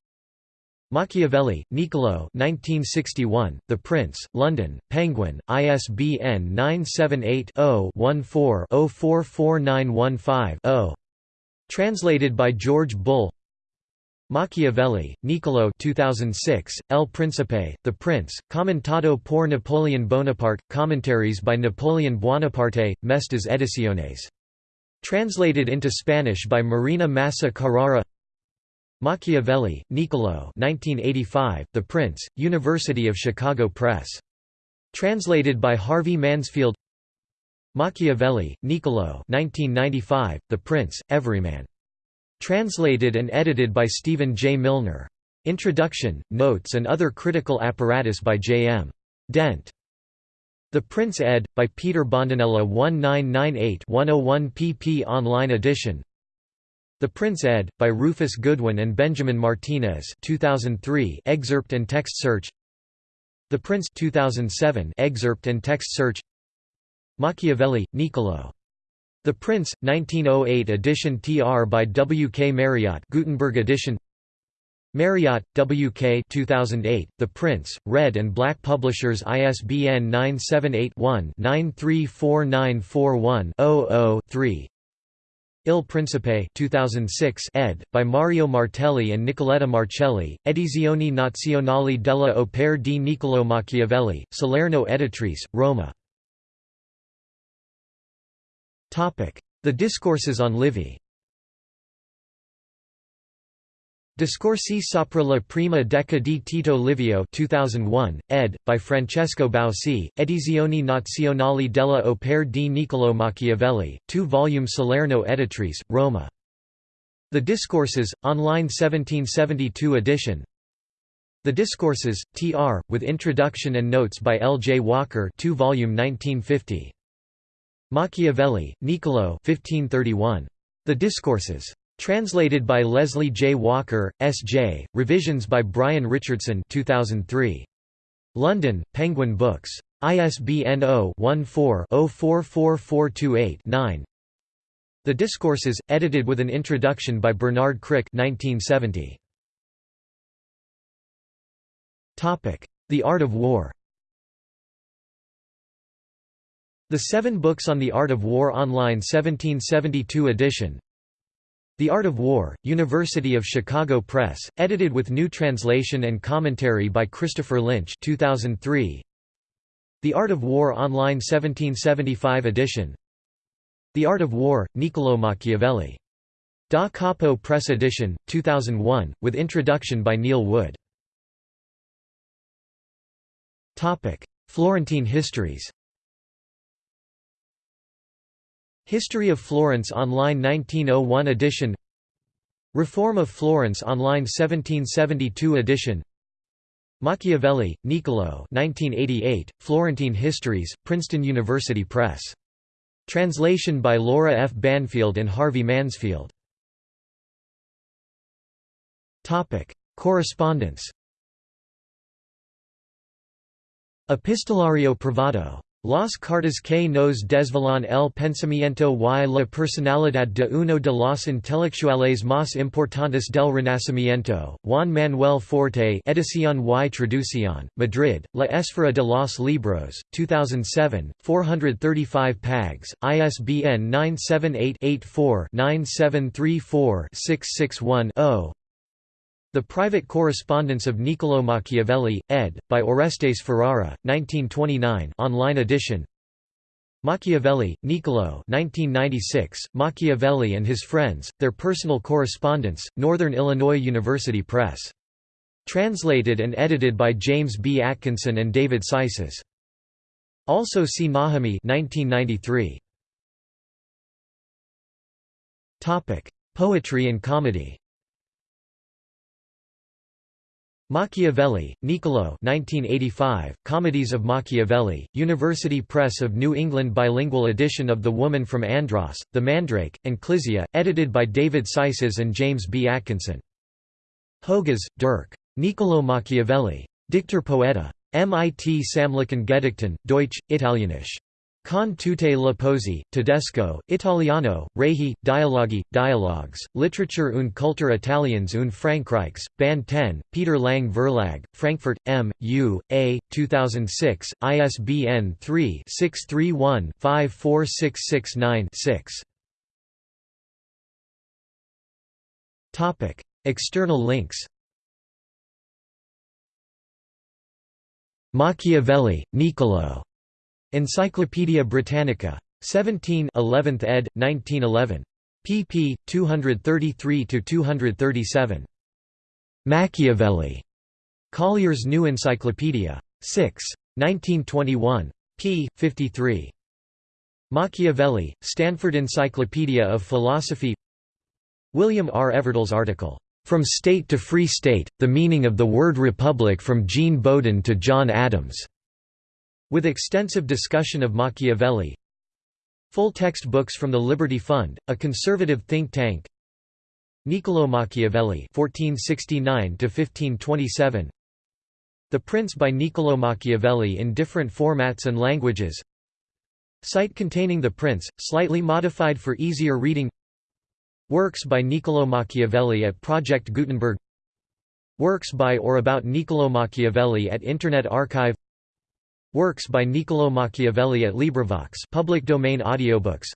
[SPEAKER 1] Machiavelli, Niccolò 1961, The Prince, London, Penguin, ISBN 978-0-14-044915-0. Translated by George Bull Machiavelli, Niccolò 2006, El Principe, The Prince, Commentato por Napoleon Bonaparte, Commentaries by Napoleon Buonaparte, Mestas Ediciones. Translated into Spanish by Marina Massa Carrara Machiavelli, Niccolò 1985, The Prince, University of Chicago Press. Translated by Harvey Mansfield Machiavelli, Niccolò 1995, The Prince, Everyman. Translated and edited by Stephen J. Milner. Introduction, notes and other critical apparatus by J. M. Dent. The Prince ed. by Peter Bondanella 1998-101 pp online edition the Prince ed. by Rufus Goodwin and Benjamin Martinez 2003 excerpt and text search The Prince 2007 excerpt and text search Machiavelli, Niccolò. The Prince, 1908 edition TR by W. K. Marriott Gutenberg edition Marriott, W. K. 2008, The Prince, Red and Black Publishers ISBN 978-1-934941-00-3 Il Principe 2006 ed. by Mario Martelli and Nicoletta Marcelli, Edizioni Nazionali della Opere di Niccolò Machiavelli, Salerno Editrice, Roma. The Discourses on Livy Discorsi sopra la prima decada di Tito Livio 2001, ed. by Francesco Bausi, Edizioni Nazionali della Opera di Niccolò Machiavelli, 2 volume Salerno Editrice, Roma. The Discourses, online 1772 edition The Discourses, tr. with introduction and notes by L. J. Walker 2 volume 1950. Machiavelli, Niccolò 1531. The Discourses. Translated by Leslie J. Walker, S.J., revisions by Brian Richardson 2003. London, Penguin Books. ISBN 0-14-044428-9 The Discourses, edited with an introduction by Bernard Crick 1970. The Art of War The Seven Books on the Art of War Online 1772 edition the Art of War, University of Chicago Press, edited with new translation and commentary by Christopher Lynch 2003. The Art of War Online 1775 edition The Art of War, Niccolò Machiavelli. Da Capo Press edition, 2001, with introduction by Neil Wood. Florentine histories History of Florence Online 1901 edition Reform of Florence Online 1772 edition Machiavelli, Niccolò 1988, Florentine Histories, Princeton University Press. Translation by Laura F. Banfield and Harvey Mansfield. Correspondence Epistolario Privado Las cartas que nos desvelan el pensamiento y la personalidad de uno de los intelectuales más importantes del Renacimiento, Juan Manuel Forte Edición y Traducción, Madrid, La Esfera de los Libros, 2007, 435 pags, ISBN 978-84-9734-661-0 the Private Correspondence of Niccolò Machiavelli, ed. by Orestes Ferrara, 1929 online edition Machiavelli, Niccolò 1996, Machiavelli and His Friends, Their Personal Correspondence, Northern Illinois University Press. Translated and edited by James B. Atkinson and David Sices. Also see Najemy 1993. Poetry and comedy Machiavelli, Niccolò 1985, Comedies of Machiavelli, University Press of New England bilingual edition of The Woman from Andros, The Mandrake, and Clizia, edited by David Sices and James B. Atkinson. Höges, Dirk. Niccolò Machiavelli. Dichter Poeta. MIT Samlichen Gedichten, Deutsch, Italienisch. Con tutte le pose, tedesco, italiano, rehi, dialoghi, dialogues, literature und Kultur Italiens und Frankreichs, Band 10, Peter Lang Verlag, Frankfurt, M. U. A. 2006, ISBN 3-631-54669-6. External links Machiavelli, Niccolò. Encyclopædia Britannica. 17 11th ed. 1911. pp. 233–237. Machiavelli. Collier's New Encyclopedia. 6. 1921. p. 53. Machiavelli, Stanford Encyclopedia of Philosophy William R. Everdell's article, "'From State to Free State, The Meaning of the Word Republic from Jean Bodin to John Adams' With extensive discussion of Machiavelli. Full text books from the Liberty Fund, a conservative think tank. Niccolò Machiavelli 1469 The Prince by Niccolò Machiavelli in different formats and languages. Site containing The Prince, slightly modified for easier reading. Works by Niccolò Machiavelli at Project Gutenberg. Works by or about Niccolò Machiavelli at Internet Archive Works by Niccolò Machiavelli at LibriVox public domain audiobooks.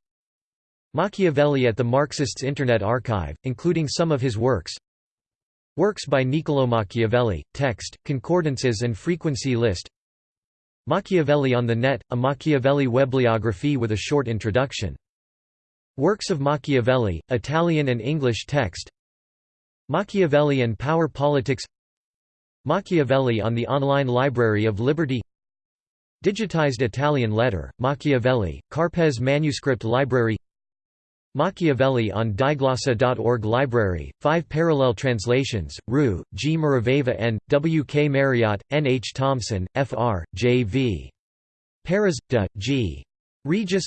[SPEAKER 1] Machiavelli at the Marxists Internet Archive, including some of his works. Works by Niccolò Machiavelli, text, concordances and frequency list. Machiavelli on the Net, a Machiavelli webliography with a short introduction. Works of Machiavelli, Italian and English text. Machiavelli and Power Politics. Machiavelli on the online library of Liberty Digitized Italian letter, Machiavelli, Karpeles Manuscript Library Machiavelli on diglossa.org Library, five parallel translations, Rue, G. Maraveva W. K. Marriott, N. H. Thompson, F. R., J. V. Paris, de, G. Regis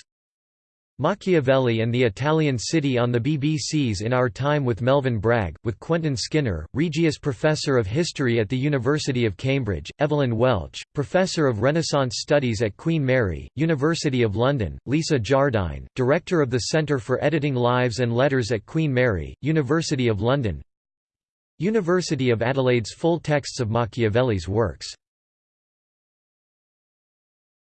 [SPEAKER 1] Machiavelli and the Italian City on the BBC's In Our Time with Melvin Bragg, with Quentin Skinner, Regius Professor of History at the University of Cambridge, Evelyn Welch, Professor of Renaissance Studies at Queen Mary, University of London, Lisa Jardine, Director of the Centre for Editing Lives and Letters at Queen Mary, University of London University of Adelaide's full texts of Machiavelli's works